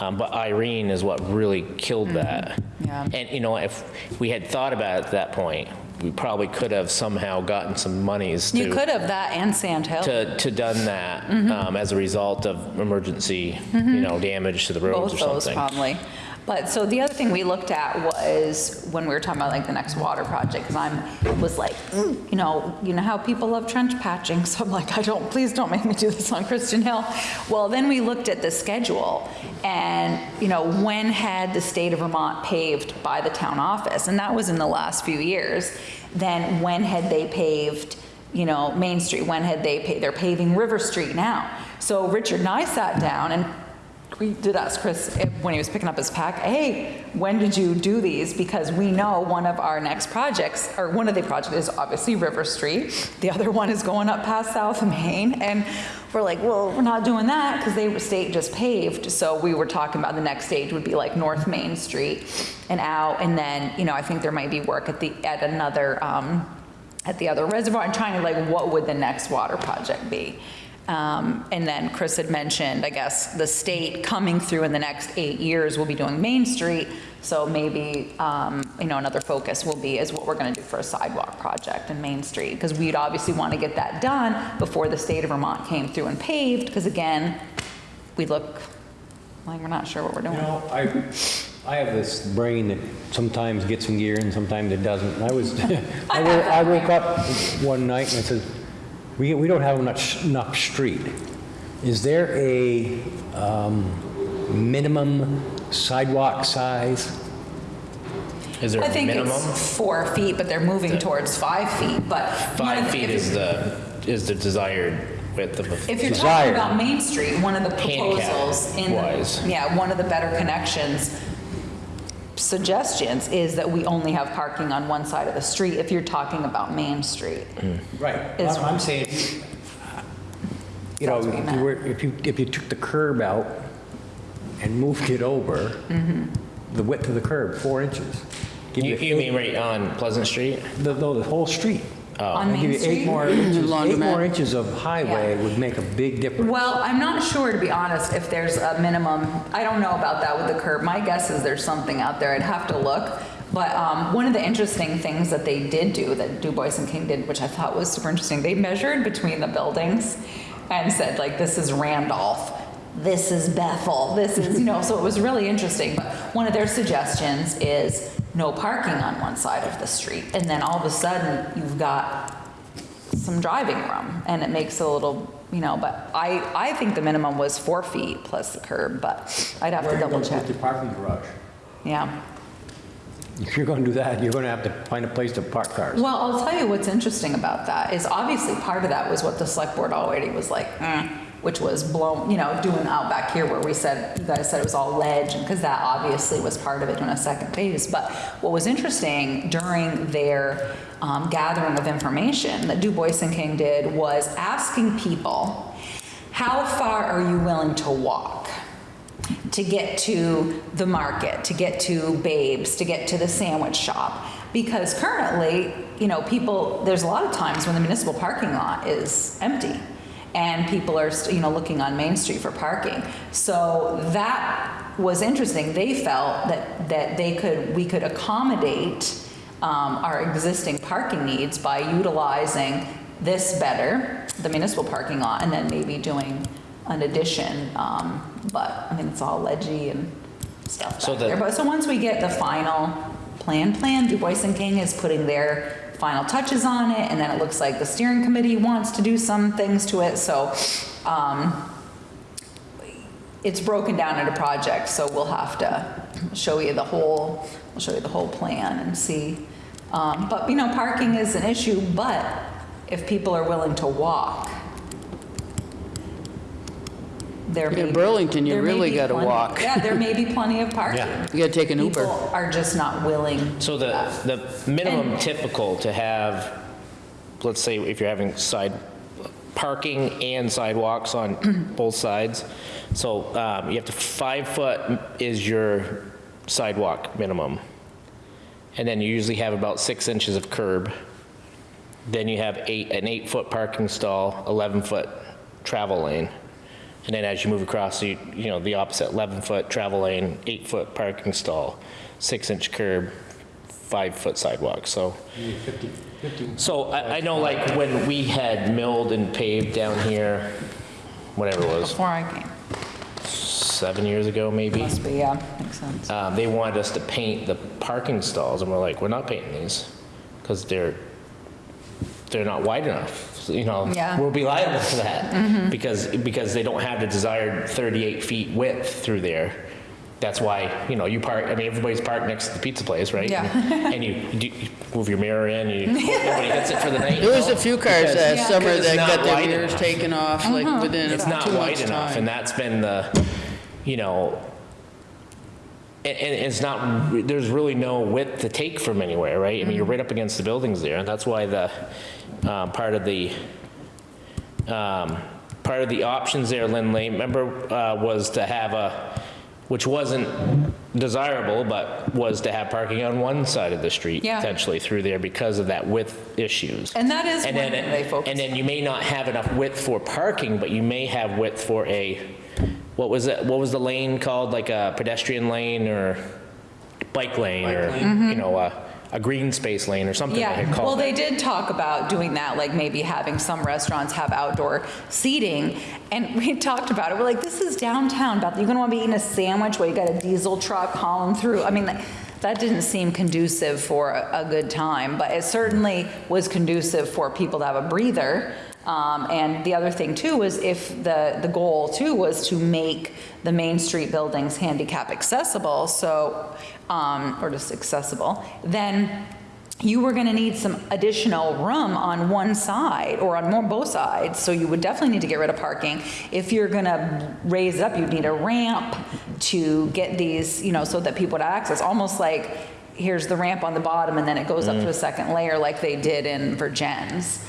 um, but Irene is what really killed that. Yeah. And, you know, if we had thought about it at that point, we probably could have somehow gotten some monies to. You could have that and Sand Hill, To, to done that Mm-hmm. um, as a result of emergency, you know, damage to the roads or something. both those probably. But, so the other thing we looked at was when we were talking about like the next water project, because I'm, was like, mm, you know, you know how people love trench patching, so I'm like, I don't, please don't make me do this on Christian Hill. Well, then we looked at the schedule, and, you know, when had the state of Vermont paved by the town office? And that was in the last few years. Then when had they paved, you know, Main Street? When had they, pa- they're paving River Street now? So Richard and I sat down and we did ask Chris when he was picking up his pack, hey, when did you do these? Because we know one of our next projects, or one of the projects is obviously River Street. The other one is going up past South Main. And we're like, well, we're not doing that because they, state just paved. So we were talking about the next stage would be like North Main Street and out. And then, you know, I think there might be work at the, at another, um, at the other reservoir and trying to like, what would the next water project be? Um, And then Chris had mentioned, I guess, the state coming through in the next eight years will be doing Main Street. So maybe, um, you know, another focus will be is what we're going to do for a sidewalk project in Main Street. Because we'd obviously want to get that done before the state of Vermont came through and paved. Because again, we look like we're not sure what we're doing. You know, I, I have this brain that sometimes gets in gear and sometimes it doesn't. I was, I I woke up one night and I said, we, we don't have enough, enough street. Is there a, um, minimum sidewalk size? Is there I a think minimum? it's four feet, but they're moving towards five feet. But one of Five the- feet if is the, is the desired width of a. If you're Desired. talking about Main Street, one of the proposals in, Handicap-wise. yeah, one of the better connections suggestions is that we only have parking on one side of the street if you're talking about Main Street. Hmm. Right. Is- I'm I'm saying, you know, That's what he if you were, if you, if you took the curb out and moved it over, mm-hmm. the width of the curb, four inches. give You, you mean right on Pleasant Street? The, no, the whole street. On Give Main you eight Street? more inches, eight more inches of highway Yeah. would make a big difference. Well, I'm not sure, to be honest, if there's a minimum, I don't know about that with the curb. My guess is there's something out there, I'd have to look. But um, one of the interesting things that they did do, that Du Bois and King did, which I thought was super interesting, they measured between the buildings and said, like, this is Randolph, this is Bethel, this is, you know, so it was really interesting. But one of their suggestions is no parking on one side of the street. And then all of a sudden, you've got some driving room and it makes a little, you know, but I, I think the minimum was four feet plus the curb, but I'd have to double check. Your parking garage. Yeah. If you're gonna do that, you're gonna have to find a place to park cars. Well, I'll tell you what's interesting about that is obviously part of that was what the select board already was like, eh, which was blown, you know, doing out back here where we said, you guys said it was all ledge, because that obviously was part of it doing a second phase. But what was interesting during their um, gathering of information that Du Bois and King did was asking people, how far are you willing to walk? to get to the market, to get to Babes, to get to the sandwich shop. Because currently, you know, people, there's a lot of times when the municipal parking lot is empty and people are, you know, looking on Main Street for parking. So that was interesting. They felt that, that they could, we could accommodate um, our existing parking needs by utilizing this better, the municipal parking lot, and then maybe doing an addition. um, But, I mean, it's all ledgy and stuff So back the- there. But, so once we get the final plan, plan, Du Bois and King is putting their final touches on it, and then it looks like the steering committee wants to do some things to it, so um, it's broken down into projects, so we'll have to show you the whole, we'll show you the whole plan and see. Um, But, you know, parking is an issue, but if people are willing to walk, there may In be- Burlington, you there may really be gotta plenty- walk. Yeah, there may be plenty of parking. Yeah. You gotta take an Uber. People are just not willing. So the, the minimum typical to have, let's say if you're having side, parking and sidewalks on both sides, so um, you have to, five foot is your sidewalk minimum. And then you usually have about six inches of curb. Then you have eight, an eight-foot parking stall, 11-foot travel lane. And then as you move across, you, you know, the opposite, 11-foot travel lane, eight-foot parking stall, six-inch curb, five-foot sidewalk, so. So I, I know like when we had milled and paved down here, whatever it was, Before I came. seven years ago, maybe? Must be, yeah, makes sense. um, they wanted us to paint the parking stalls, and we're like, we're not painting these, because they're, they're not wide enough, you know? Yeah. We'll be liable for that, mm-hmm. because, because they don't have the desired 38 feet width through there. That's why, you know, you park, I mean, everybody's parked next to the pizza place, right? Yeah. And you, you you move your mirror in, you, nobody hits it for the night. There was you a few cars Because- that summer because it's that not got their wide mirrors enough. taken off, like mm-hmm. within It's not two wide months' enough, and time. that's been the, you know, and, and it's not, there's really no width to take from anywhere, right? I mean, you're mm-hmm. right up against the buildings there, and that's why the, um, part of the, um, part of the options there, Lindley, remember, uh, was to have a, which wasn't desirable, but was to have parking on one side of the street Yeah. potentially through there because of that width issues. And that is And one then, they focus and then you may not have enough width for parking, but you may have width for a, what was it, what was the lane called, like a pedestrian lane or bike lane or, you know, a, a green space lane or something. Yeah, well, they did talk about doing that, like maybe having some restaurants have outdoor seating. And we talked about it, we're like, this is downtown, Beth, you're gonna wanna be eating a sandwich while you got a diesel truck hauling through. I mean, that- that didn't seem conducive for a a good time, but it certainly was conducive for people to have a breather. Um, And the other thing too was if the, the goal too was to make the Main Street buildings handicap accessible, so, um, or just accessible, then you were gonna need some additional room on one side or on more, both sides, so you would definitely need to get rid of parking. If you're gonna raise it up, you'd need a ramp to get these, you know, so that people would access, almost like, here's the ramp on the bottom and then it goes up to a second layer like they did in Vergennes.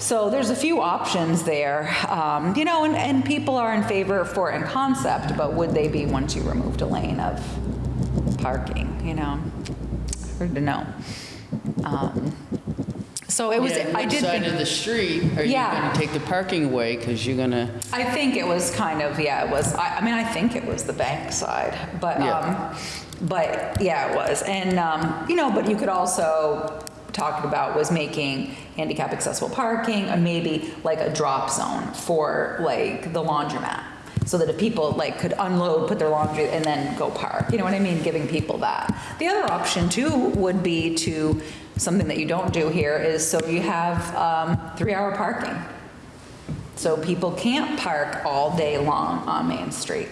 So there's a few options there, um, you know, and, and people are in favor for it in concept, but would they be once you removed a lane of parking, you know? Hard to know. Um, So it was, Yeah, I did side think, of the street are you gonna take the parking away? Because you're gonna, I think it was kind of, yeah, it was, I, I mean, I think it was the bank side, but, Yeah. um, but, yeah, it was. And, um, you know, but you could also, talked about was making handicap accessible parking, and maybe like a drop zone for like the laundromat. So that if people like could unload, put their laundry, and then go park, you know what I mean, giving people that. The other option too would be to, something that you don't do here is, so you have, um, three-hour parking. So people can't park all day long on Main Street.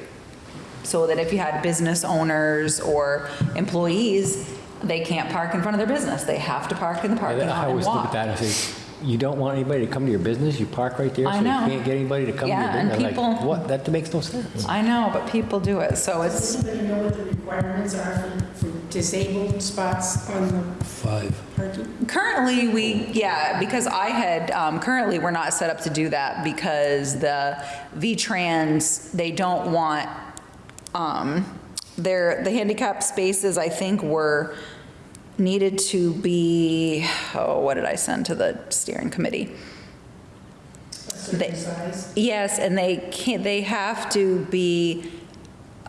So that if you had business owners or employees, they can't park in front of their business. They have to park in the parking lot I always look at walk. that and say, you don't want anybody to come to your business, you park right there, I so you can't get anybody to come to your Yeah, and business. Like, people- What? That makes no sense. I know, but people do it, so it's, Does anybody know what the requirements are for- for disabled spots on the Five. parking? Currently, we, yeah, because I had, um, currently, we're not set up to do that because the V-Trans, they don't want, um, their, the handicap spaces, I think, were needed to be, oh, what did I send to the steering committee? A They- size? Yes, and they can't, they have to be,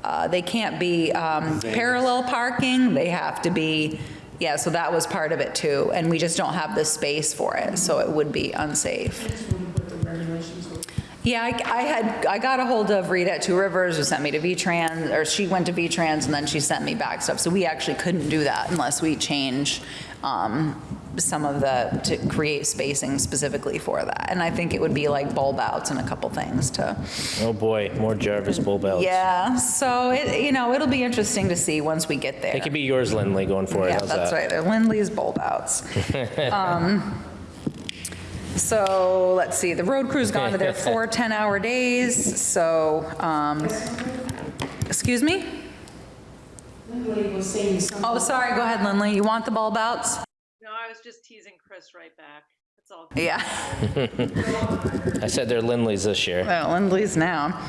uh, they can't be um, parallel parking, they have to be, yeah, so that was part of it too, and we just don't have the space for it, so it would be unsafe. Yeah, I I had, I got a hold of Rita at Two Rivers, who sent me to V-Trans, or she went to V-Trans, and then she sent me back stuff, so we actually couldn't do that unless we change um, some of the, to create spacing specifically for that, and I think it would be like bulb outs and a couple things to, Oh, boy, more Jarvis bulb outs. yeah, so it, you know, it'll be interesting to see once we get there. It could be yours, Lindley, going forward. Yeah, How's that's that? right, they're Lindley's bulb outs. Um, So, let's see, the road crew's gone to their four 10-hour days, so, um, excuse me? Lindley was saying something. Oh, sorry, go ahead, Lindley, you want the bulb outs? No, I was just teasing Chris right back. That's all. Yeah, I said they're Lindley's this year. well, Lindley's now.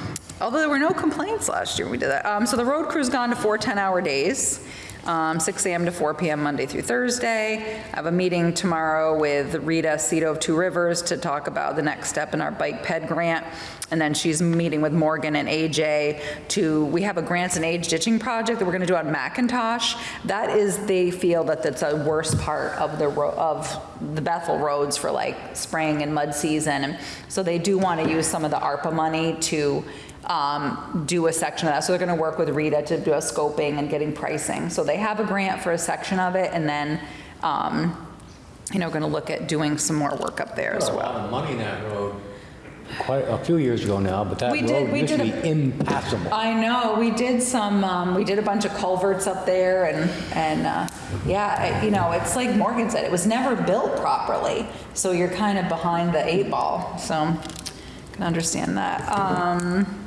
Although there were no complaints last year, we did that. Um, So the road crew's gone to four 10-hour days, um, 6 AM to 4 PM Monday through Thursday. I have a meeting tomorrow with Rita Seto of Two Rivers to talk about the next step in our bike ped grant. And then she's meeting with Morgan and AJ to, we have a Grants in Aid ditching project that we're going to do on Macintosh. That is, they feel that that's a worst part of the, of the Bethel roads for like spring and mud season. And so they do want to use some of the ARPA money to um, do a section of that. So they're going to work with Rita to do a scoping and getting pricing. So they have a grant for a section of it and then, um, you know, going to look at doing some more work up there as There's a well. lot of money in that road. Quite a few years ago now, but that We did- road we used to be impassable. I know, we did some, um, we did a bunch of culverts up there and, and, uh, yeah, it- you know, it's like Morgan said, it was never built properly. So you're kind of behind the eight ball, so can understand that. Um,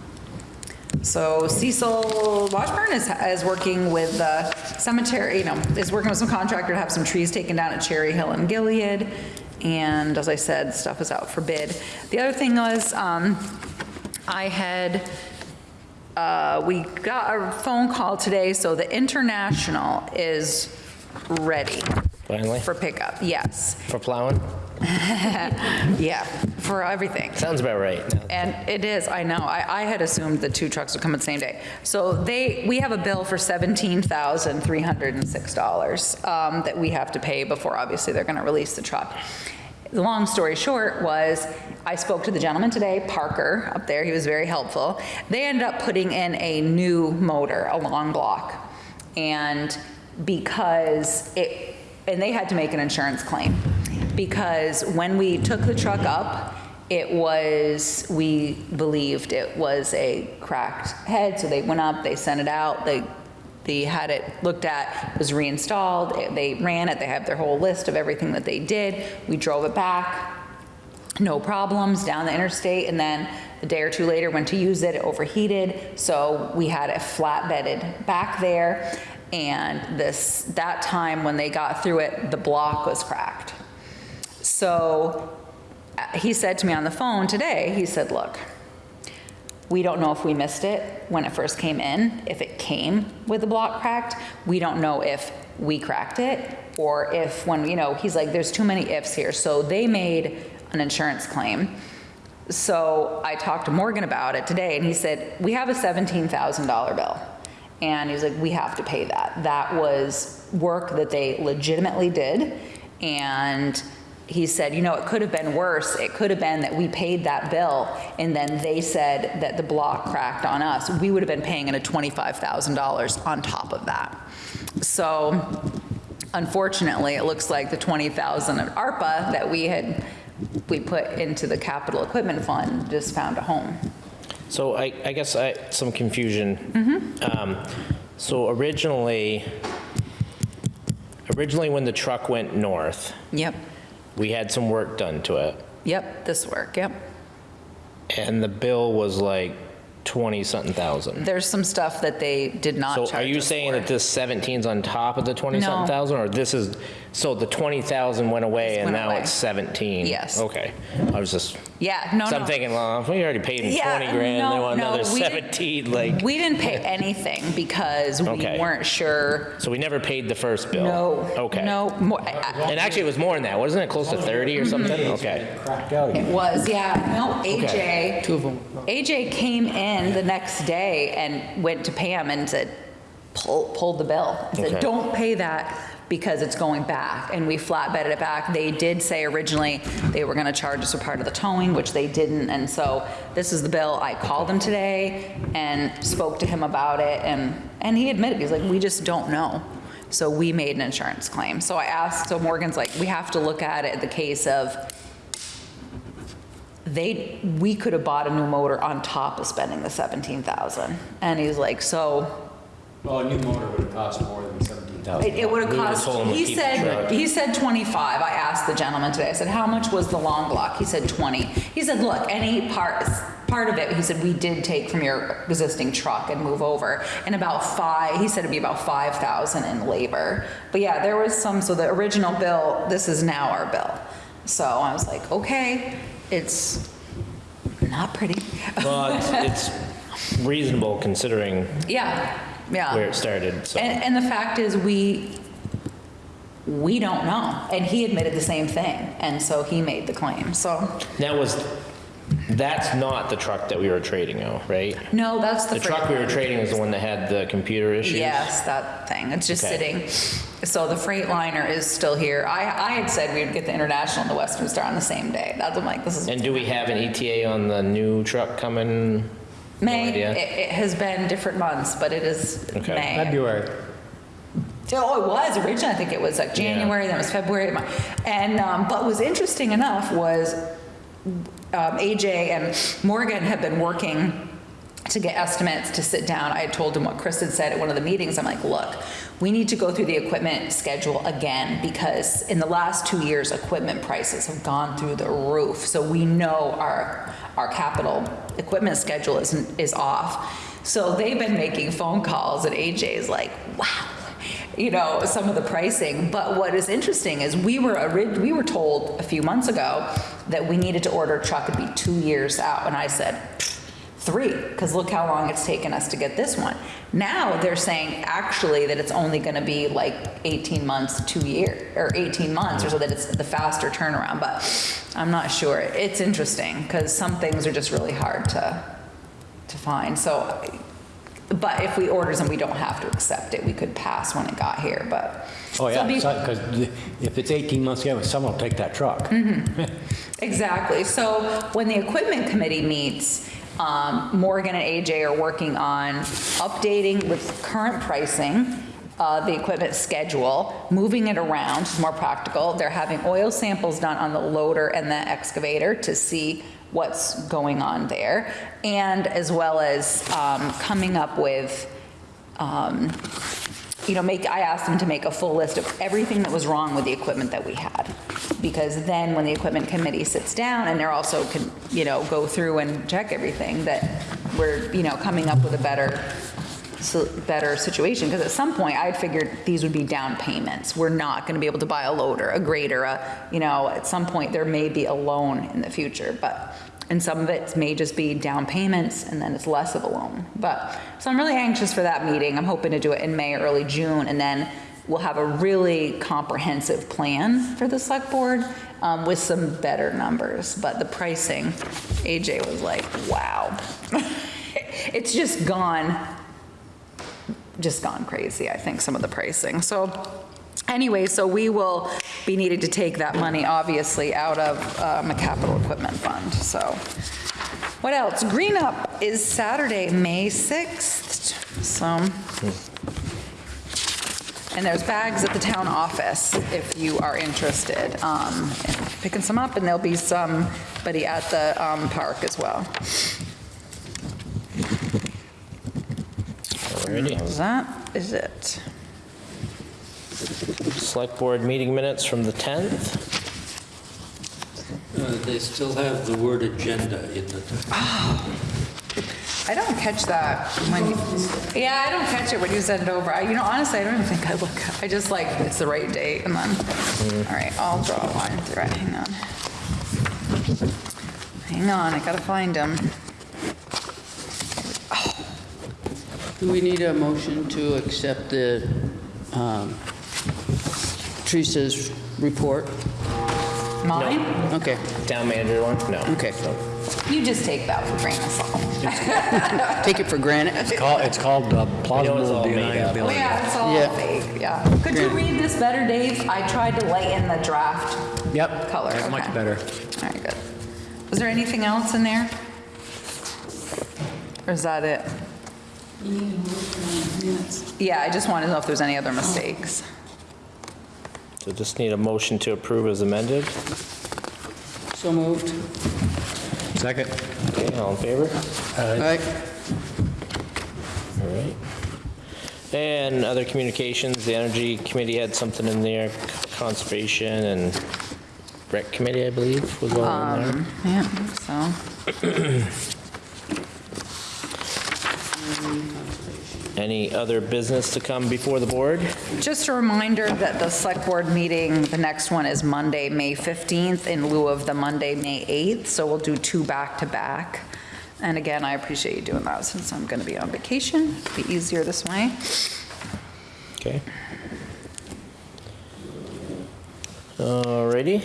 so Cecil Washburn is, is working with the cemetery, you know, is working with some contractor to have some trees taken down at Cherry Hill and Gilead. And as I said, stuff is out for bid. The other thing was, um, I had, uh, we got a phone call today, so the International is ready Finally, for pickup, yes. for plowing? Yeah, for everything. Sounds about right. And it is, I know, I, I had assumed the two trucks would come at the same day. So they, we have a bill for $17,306 um, that we have to pay before, obviously, they're gonna release the truck. The long story short was, I spoke to the gentleman today, Parker, up there, he was very helpful. They ended up putting in a new motor, a long block. And because it, and they had to make an insurance claim. Because when we took the truck up, it was, we believed it was a cracked head, so they went up, they sent it out, they, they had it looked at, was reinstalled, it- they ran it, they have their whole list of everything that they did. We drove it back, no problems down the interstate, and then a day or two later, went to use it, it overheated, so we had it flatbedded back there, and this, that time when they got through it, the block was cracked. So uh, he said to me on the phone today, he said, look, we don't know if we missed it when it first came in, if it came with the block cracked. We don't know if we cracked it or if when, you know, he's like, there's too many ifs here. So they made an insurance claim. So I talked to Morgan about it today and he said, we have a $17,000 bill. And he's like, we have to pay that. That was work that they legitimately did. And he said, you know, it could have been worse. It could have been that we paid that bill and then they said that the block cracked on us. We would have been paying in a $25,000 on top of that. So unfortunately, it looks like the 20,000 of ARPA that we had, we put into the capital equipment fund just found a home. So I, I guess I, some confusion. Um, So originally, originally when the truck went north, Yep. We had some work done to it, Yep, this work, yep. and the bill was like 20-something thousand. There's some stuff that they did not charge So are you us saying for. that this 17's on top of the 20-something thousand? Or this is, so the 20,000 went away and went now away. it's 17? Yes. Okay. I was just, Yeah, no, so no. I'm thinking, well, if we already paid him Yeah, 20 grand, no, they want no, another we didn't- 17, like, We didn't pay anything because we Okay. weren't sure. so we never paid the first bill? No. Okay. No, more, I- I- And actually, it was more than that, wasn't it? Close to 30 or something? Mm-hmm. Okay. Cracked out It again. was, yeah. No, AJ. Two of them. AJ came in the next day and went to Pam and said, pull, pulled the bill. And Okay. Said, don't pay that because it's going back and we flatbedded it back. They did say originally they were gonna charge us a part of the towing, which they didn't. And so this is the bill. I called him today and spoke to him about it and, and he admitted, he's like, we just don't know. So we made an insurance claim. So I asked, so Morgan's like, we have to look at it the case of they, we could have bought a new motor on top of spending the 17,000. And he's like, so Well, a new motor would have cost more than 17,000. It would have cost, he said, he said 25. I asked the gentleman today, I said, how much was the long block? He said 20. He said, look, any part, part of it, he said, we did take from your existing truck and move over. And about five, he said it'd be about 5,000 in labor. But yeah, there was some, so the original bill, this is now our bill. So I was like, okay, it's not pretty. Well, it's reasonable considering Yeah yeah. where it started, so. And, and the fact is, we, we don't know. And he admitted the same thing. And so he made the claim. So, That was, that's not the truck that we were trading though, right? no, that's the. Truck. The truck we were trading is the one that had the computer issues? Yes, that thing. It's just Okay. sitting. So the Freightliner is still here. I, I had said we would get the International and the Western Star on the same day. That's, I'm like, this is And do we have an ETA on the new truck coming? May. idea. It, it has been different months, but it is Okay. May. February. Oh, it was originally, I think it was like January, then it was February. Mar- And, um, but what was interesting enough was um, AJ and Morgan have been working to get estimates to sit down. I had told him what Chris had said at one of the meetings. I'm like, look, we need to go through the equipment schedule again because in the last two years, equipment prices have gone through the roof. So we know our, our capital equipment schedule is, is off. So they've been making phone calls and AJ is like, wow, you know, some of the pricing. But what is interesting is we were, we were told a few months ago that we needed to order a truck, it'd be two years out. And I said, three, because look how long it's taken us to get this one. Now they're saying actually that it's only going to be like 18 months, two year, or 18 months, or so that it's the faster turnaround. But I'm not sure. It's interesting because some things are just really hard to to find. So, but if we order them, we don't have to accept it. We could pass when it got here. But Oh, So yeah, be- because if it's 18 months, yeah, someone will take that truck. Mm-hmm. Exactly. So when the equipment committee meets, um, Morgan and AJ are working on updating with current pricing, uh, the equipment schedule, moving it around, it's more practical. They're having oil samples done on the loader and the excavator to see what's going on there. And as well as um, coming up with um, you know, make, I asked them to make a full list of everything that was wrong with the equipment that we had. Because then when the equipment committee sits down and they're also can, you know, go through and check everything, that we're, you know, coming up with a better, so- better situation. Because at some point, I figured these would be down payments. We're not going to be able to buy a loader, a grader, a, you know, at some point, there may be a loan in the future. But, and some of it may just be down payments and then it's less of a loan. But, so I'm really anxious for that meeting. I'm hoping to do it in May, early June, and then we'll have a really comprehensive plan for the select board um, with some better numbers. But the pricing, AJ was like, wow. It's just gone, just gone crazy, I think, some of the pricing. So anyway, so we will be needing to take that money, obviously, out of um, a capital equipment fund, so. What else? Green Up is Saturday, May 6th, so. And there's bags at the town office if you are interested um, in picking some up, and there'll be somebody at the um, park as well. Alrighty. That is it. Select board meeting minutes from the 10th. Uh, They still have the word agenda in the, I don't catch that when, yeah, I don't catch it when you send it over. I, you know, honestly, I don't even think I look. I just like, it's the right date and then, all right, I'll draw a line through it. Hang on. Hang on, I gotta find them. Do we need a motion to accept the um, Teresa's report? Mine? Okay, Town manager one? No. Okay. So, You just take that for granted. grain of take it for granted. It's called, it's called uh, plausible all made up. Oh, deniability. yeah, it's all Yeah. fake, yeah. Could you read this better, Dave? I tried to lighten the draft Yep. color. That's much okay. better. All right, good. Was there anything else in there? Or is that it? You need a motion on minutes. Yeah, I just wanted to know if there's any other mistakes. So just need a motion to approve as amended. So moved. Second? Okay, all in favor? All right. All right. And other communications, the Energy Committee had something in there, conservation and rec committee, I believe, was all in there. Yeah, so. Any other business to come before the board? Just a reminder that the select board meeting, the next one is Monday, May 15th in lieu of the Monday, May 8th. So we'll do two back-to-back. And again, I appreciate you doing that since I'm going to be on vacation. It'll be easier this way. Okay. Alrighty.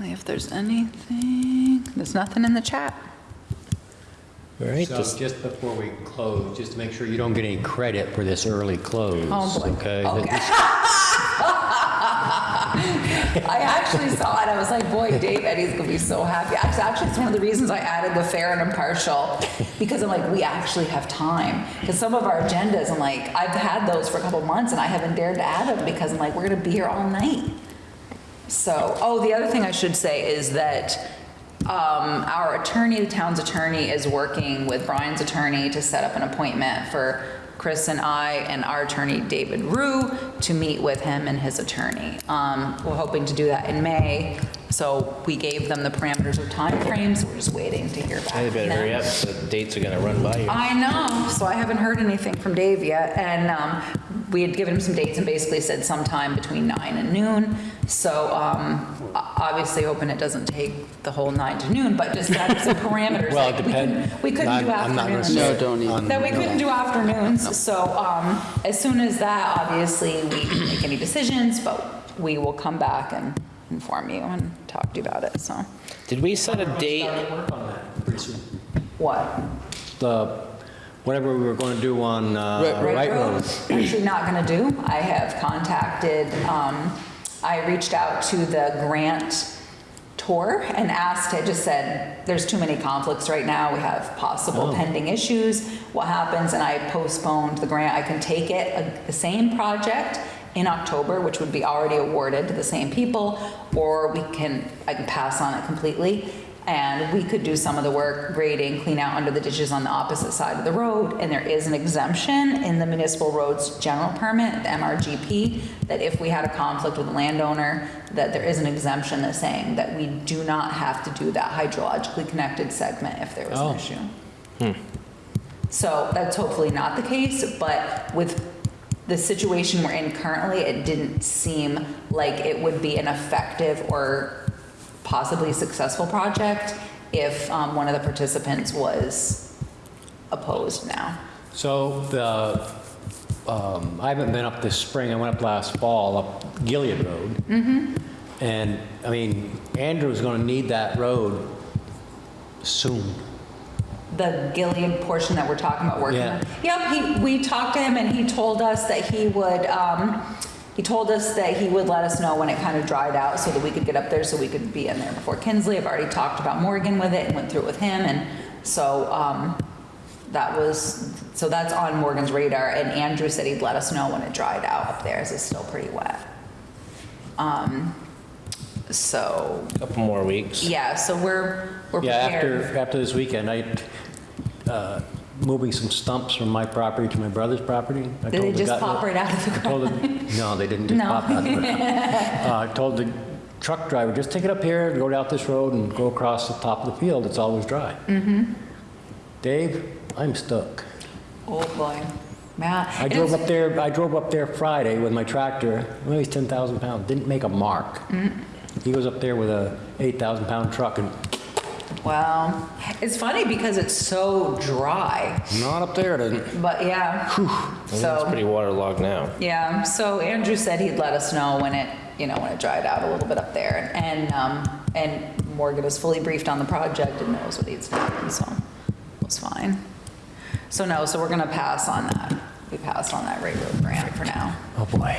If there's anything, there's nothing in the chat. All right, So just, just before we close, just to make sure you don't get any credit for this early close. Oh, boy. Okay? Okay. I actually saw it, I was like, boy, Dave Eddie's gonna be so happy. Actually, actually, it's one of the reasons I added the fair and impartial, because I'm like, we actually have time. Because some of our agendas, I'm like, I've had those for a couple months and I haven't dared to add them because I'm like, we're gonna be here all night. So, oh, the other thing I should say is that um, our attorney, the town's attorney, is working with Brian's attorney to set up an appointment for Chris and I and our attorney, David Rue, to meet with him and his attorney. Um, We're hoping to do that in May, so we gave them the parameters of timeframes. We're just waiting to hear back. they from better them. hurry up, the dates are gonna run by you. I know, so I haven't heard anything from Dave yet, and um, we had given him some dates and basically said sometime between nine and noon. So um, obviously hoping it doesn't take the whole nine to noon, but just have some parameters. Well, like it we couldn't- depends. We couldn't do I'm not afternoons. No, don't even. That we couldn't do afternoons, so um, as soon as that, obviously, we can make any decisions, but we will come back and inform you and talk to you about it, so. Did we set a date? Work on that pretty soon. What? The, whatever we were going to do on uh, Right- Wright Road. Actually not gonna do. I have contacted, um, I reached out to the grant tour and asked, I just said, there's too many conflicts right now. We have possible pending issues. What happens? And I postponed the grant. I can take it, uh, the same project in October, which would be already awarded to the same people, or we can, I can pass on it completely. And we could do some of the work, grading, clean out under the ditches on the opposite side of the road. And there is an exemption in the municipal roads general permit, the MRGP, that if we had a conflict with a landowner, that there is an exemption that's saying that we do not have to do that hydrologically connected segment if there was Oh. an issue. Hmm. So that's hopefully not the case, but with the situation we're in currently, it didn't seem like it would be an effective or possibly successful project if um, one of the participants was opposed now. So the, um, I haven't been up this spring, I went up last fall, up Gilead Road. Mm-hmm. And, I mean, Andrew's gonna need that road soon. The Gilead portion that we're talking about working Yeah. on. Yep, he, we talked to him and he told us that he would, um, he told us that he would let us know when it kind of dried out so that we could get up there so we could be in there before Kinsley. I've already talked about Morgan with it and went through it with him and so, um, that was, so that's on Morgan's radar and Andrew said he'd let us know when it dried out up there as it's still pretty wet. Um, so, Couple more weeks. yeah, so we're, we're Yeah, prepared. after, after this weekend, I, uh, moving some stumps from my property to my brother's property. I Did they told the just guy- pop right out of the I told ground? the- No, they didn't just No. pop out. of the ground. Uh, I told the truck driver, just take it up here, go down this road and go across the top of the field, it's always dry. Mm-hmm. Dave, I'm stuck. Oh, boy. Yeah. I And drove it's- up there, I drove up there Friday with my tractor, it weighs 10,000 pounds, didn't make a mark. He goes up there with a 8,000 pound truck and Wow. It's funny because it's so dry, not up there, it isn't. but yeah. It's So, pretty waterlogged now. yeah, so Andrew said he'd let us know when it, you know, when it dried out a little bit up there. And, um, and Morgan is fully briefed on the project and knows what needs to happen, so it's fine. So no, so we're gonna pass on that. We passed on that railroad Road grant for now. Oh, boy.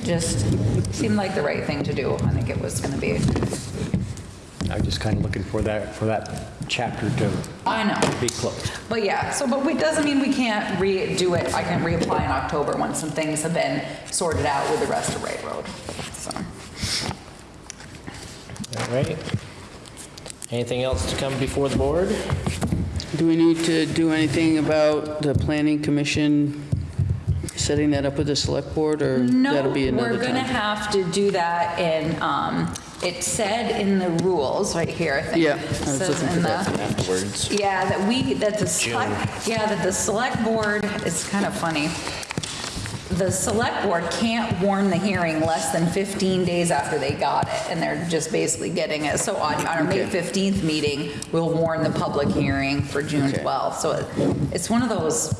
It just seemed like the right thing to do. I think it was gonna be, I'm just kind of looking for that, for that chapter to I know. be closed. But yeah, so, but it doesn't mean we can't redo it. I can reapply in October once some things have been sorted out with the rest of Ray Road, so. All right. Anything else to come before the board? Do we need to do anything about the planning commission, setting that up with the select board, or that'll be No, another we're gonna time? have to do that in, um, it said in the rules, right here, I think. Yeah, It was says looking in for the- that. Afterwards. Yeah, that we, that the select, yeah, that the select board, it's kind of funny. The select board can't warn the hearing less than 15 days after they got it, and they're just basically getting it. So on our May Okay. 15th meeting, we'll warn the public hearing for June Okay. 12th. So it- it's one of those,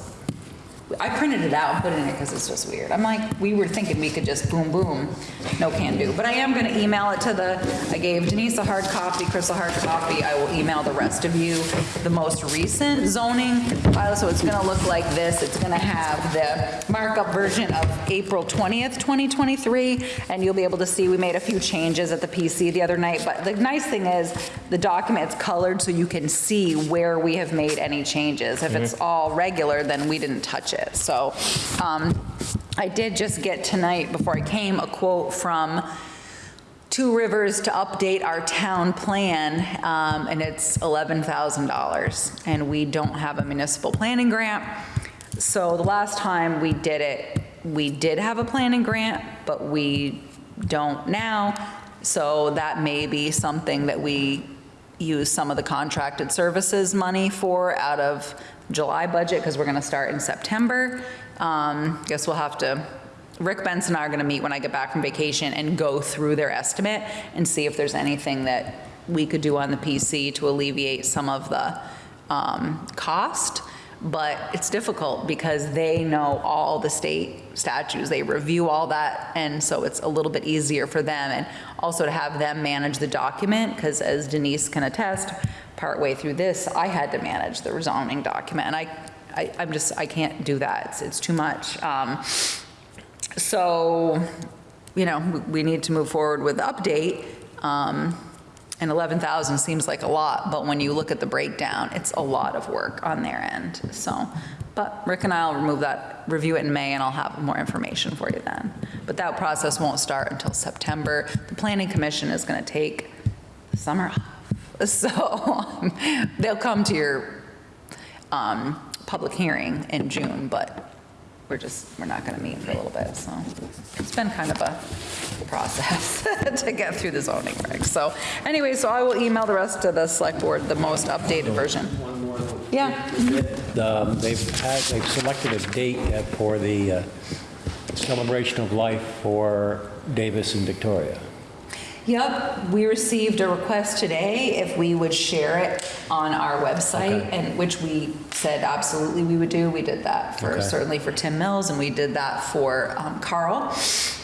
I printed it out and put it in it because it's just weird. I'm like, we were thinking we could just boom, boom, no can do. But I am going to email it to the, I gave Denise a hard copy, Chris a hard copy. I will email the rest of you the most recent zoning file. So it's going to look like this. It's going to have the markup version of April 20th, 2023. And you'll be able to see, we made a few changes at the PC the other night. But the nice thing is, the document's colored so you can see where we have made any changes. If it's mm-hmm. all regular, then we didn't touch it. So um, I did just get tonight, before I came, a quote from Two Rivers to update our town plan, um, and it's $11,000. And we don't have a municipal planning grant. So the last time we did it, we did have a planning grant, but we don't now. So that may be something that we use some of the contracted services money for out of July budget, because we're going to start in September. Um, Guess we'll have to, Rick Benson and I are going to meet when I get back from vacation and go through their estimate and see if there's anything that we could do on the PC to alleviate some of the um, cost. But it's difficult because they know all the state statutes, they review all that, and so it's a little bit easier for them. And also to have them manage the document, because as Denise can attest, partway through this, I had to manage the rezoning document, and I, I, I'm just, I can't do that, it's, it's too much. Um, So, you know, we- we need to move forward with the update. um, And 11,000 seems like a lot, but when you look at the breakdown, it's a lot of work on their end, so. But Rick and I'll remove that, review it in May, and I'll have more information for you then. But that process won't start until September. The Planning Commission is going to take the summer off, so they'll come to your um, public hearing in June, but we're just, we're not going to meet for a little bit, so it's been kind of a process to get through the zoning regs. So anyway, so I will email the rest of the select board the most updated version. Yeah, Um, They've had, they've selected a date for the uh, celebration of life for Davis and Victoria. Yep, we received a request today if we would share it on our website, Okay. and which we said absolutely we would do. We did that for, Okay. certainly for Tim Mills, and we did that for um, Carl.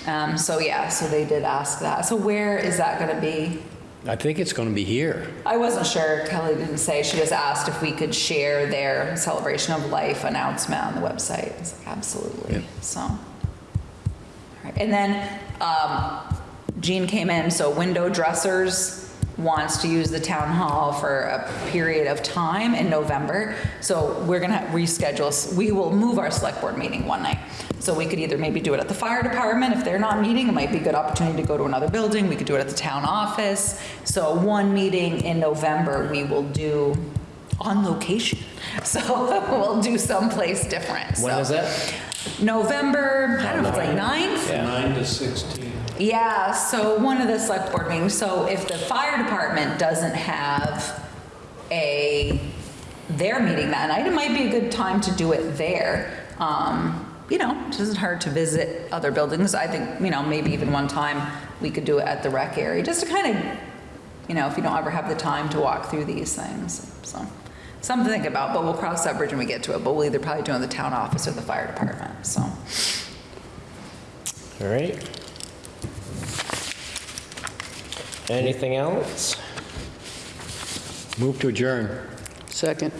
Um, So yeah, so they did ask that. So where is that going to be? I think it's going to be here. I wasn't sure, Kelly didn't say, she just asked if we could share their celebration of life announcement on the website. I was like, absolutely, so. All right, And then um, Jean came in, so WindowDressers wants to use the town hall for a period of time in November. So we're gonna reschedule, we will move our select board meeting one night. So we could either maybe do it at the fire department, if they're not meeting, it might be a good opportunity to go to another building. We could do it at the town office. So one meeting in November, we will do on location. So we'll do someplace different. When So is that? November, I don't know, it's like 9th? Yeah. 9 to 16. Yeah, so one of the select board meetings, so if the fire department doesn't have a, their meeting that night, it might be a good time to do it there. Um, You know, it isn't hard to visit other buildings. I think, you know, maybe even one time we could do it at the rec area, just to kind of, you know, if you don't ever have the time to walk through these things, so. Something to think about, but we'll cross that bridge when we get to it, but we'll either probably do it in the town office or the fire department, so. All right. Anything else? Move to adjourn. Second.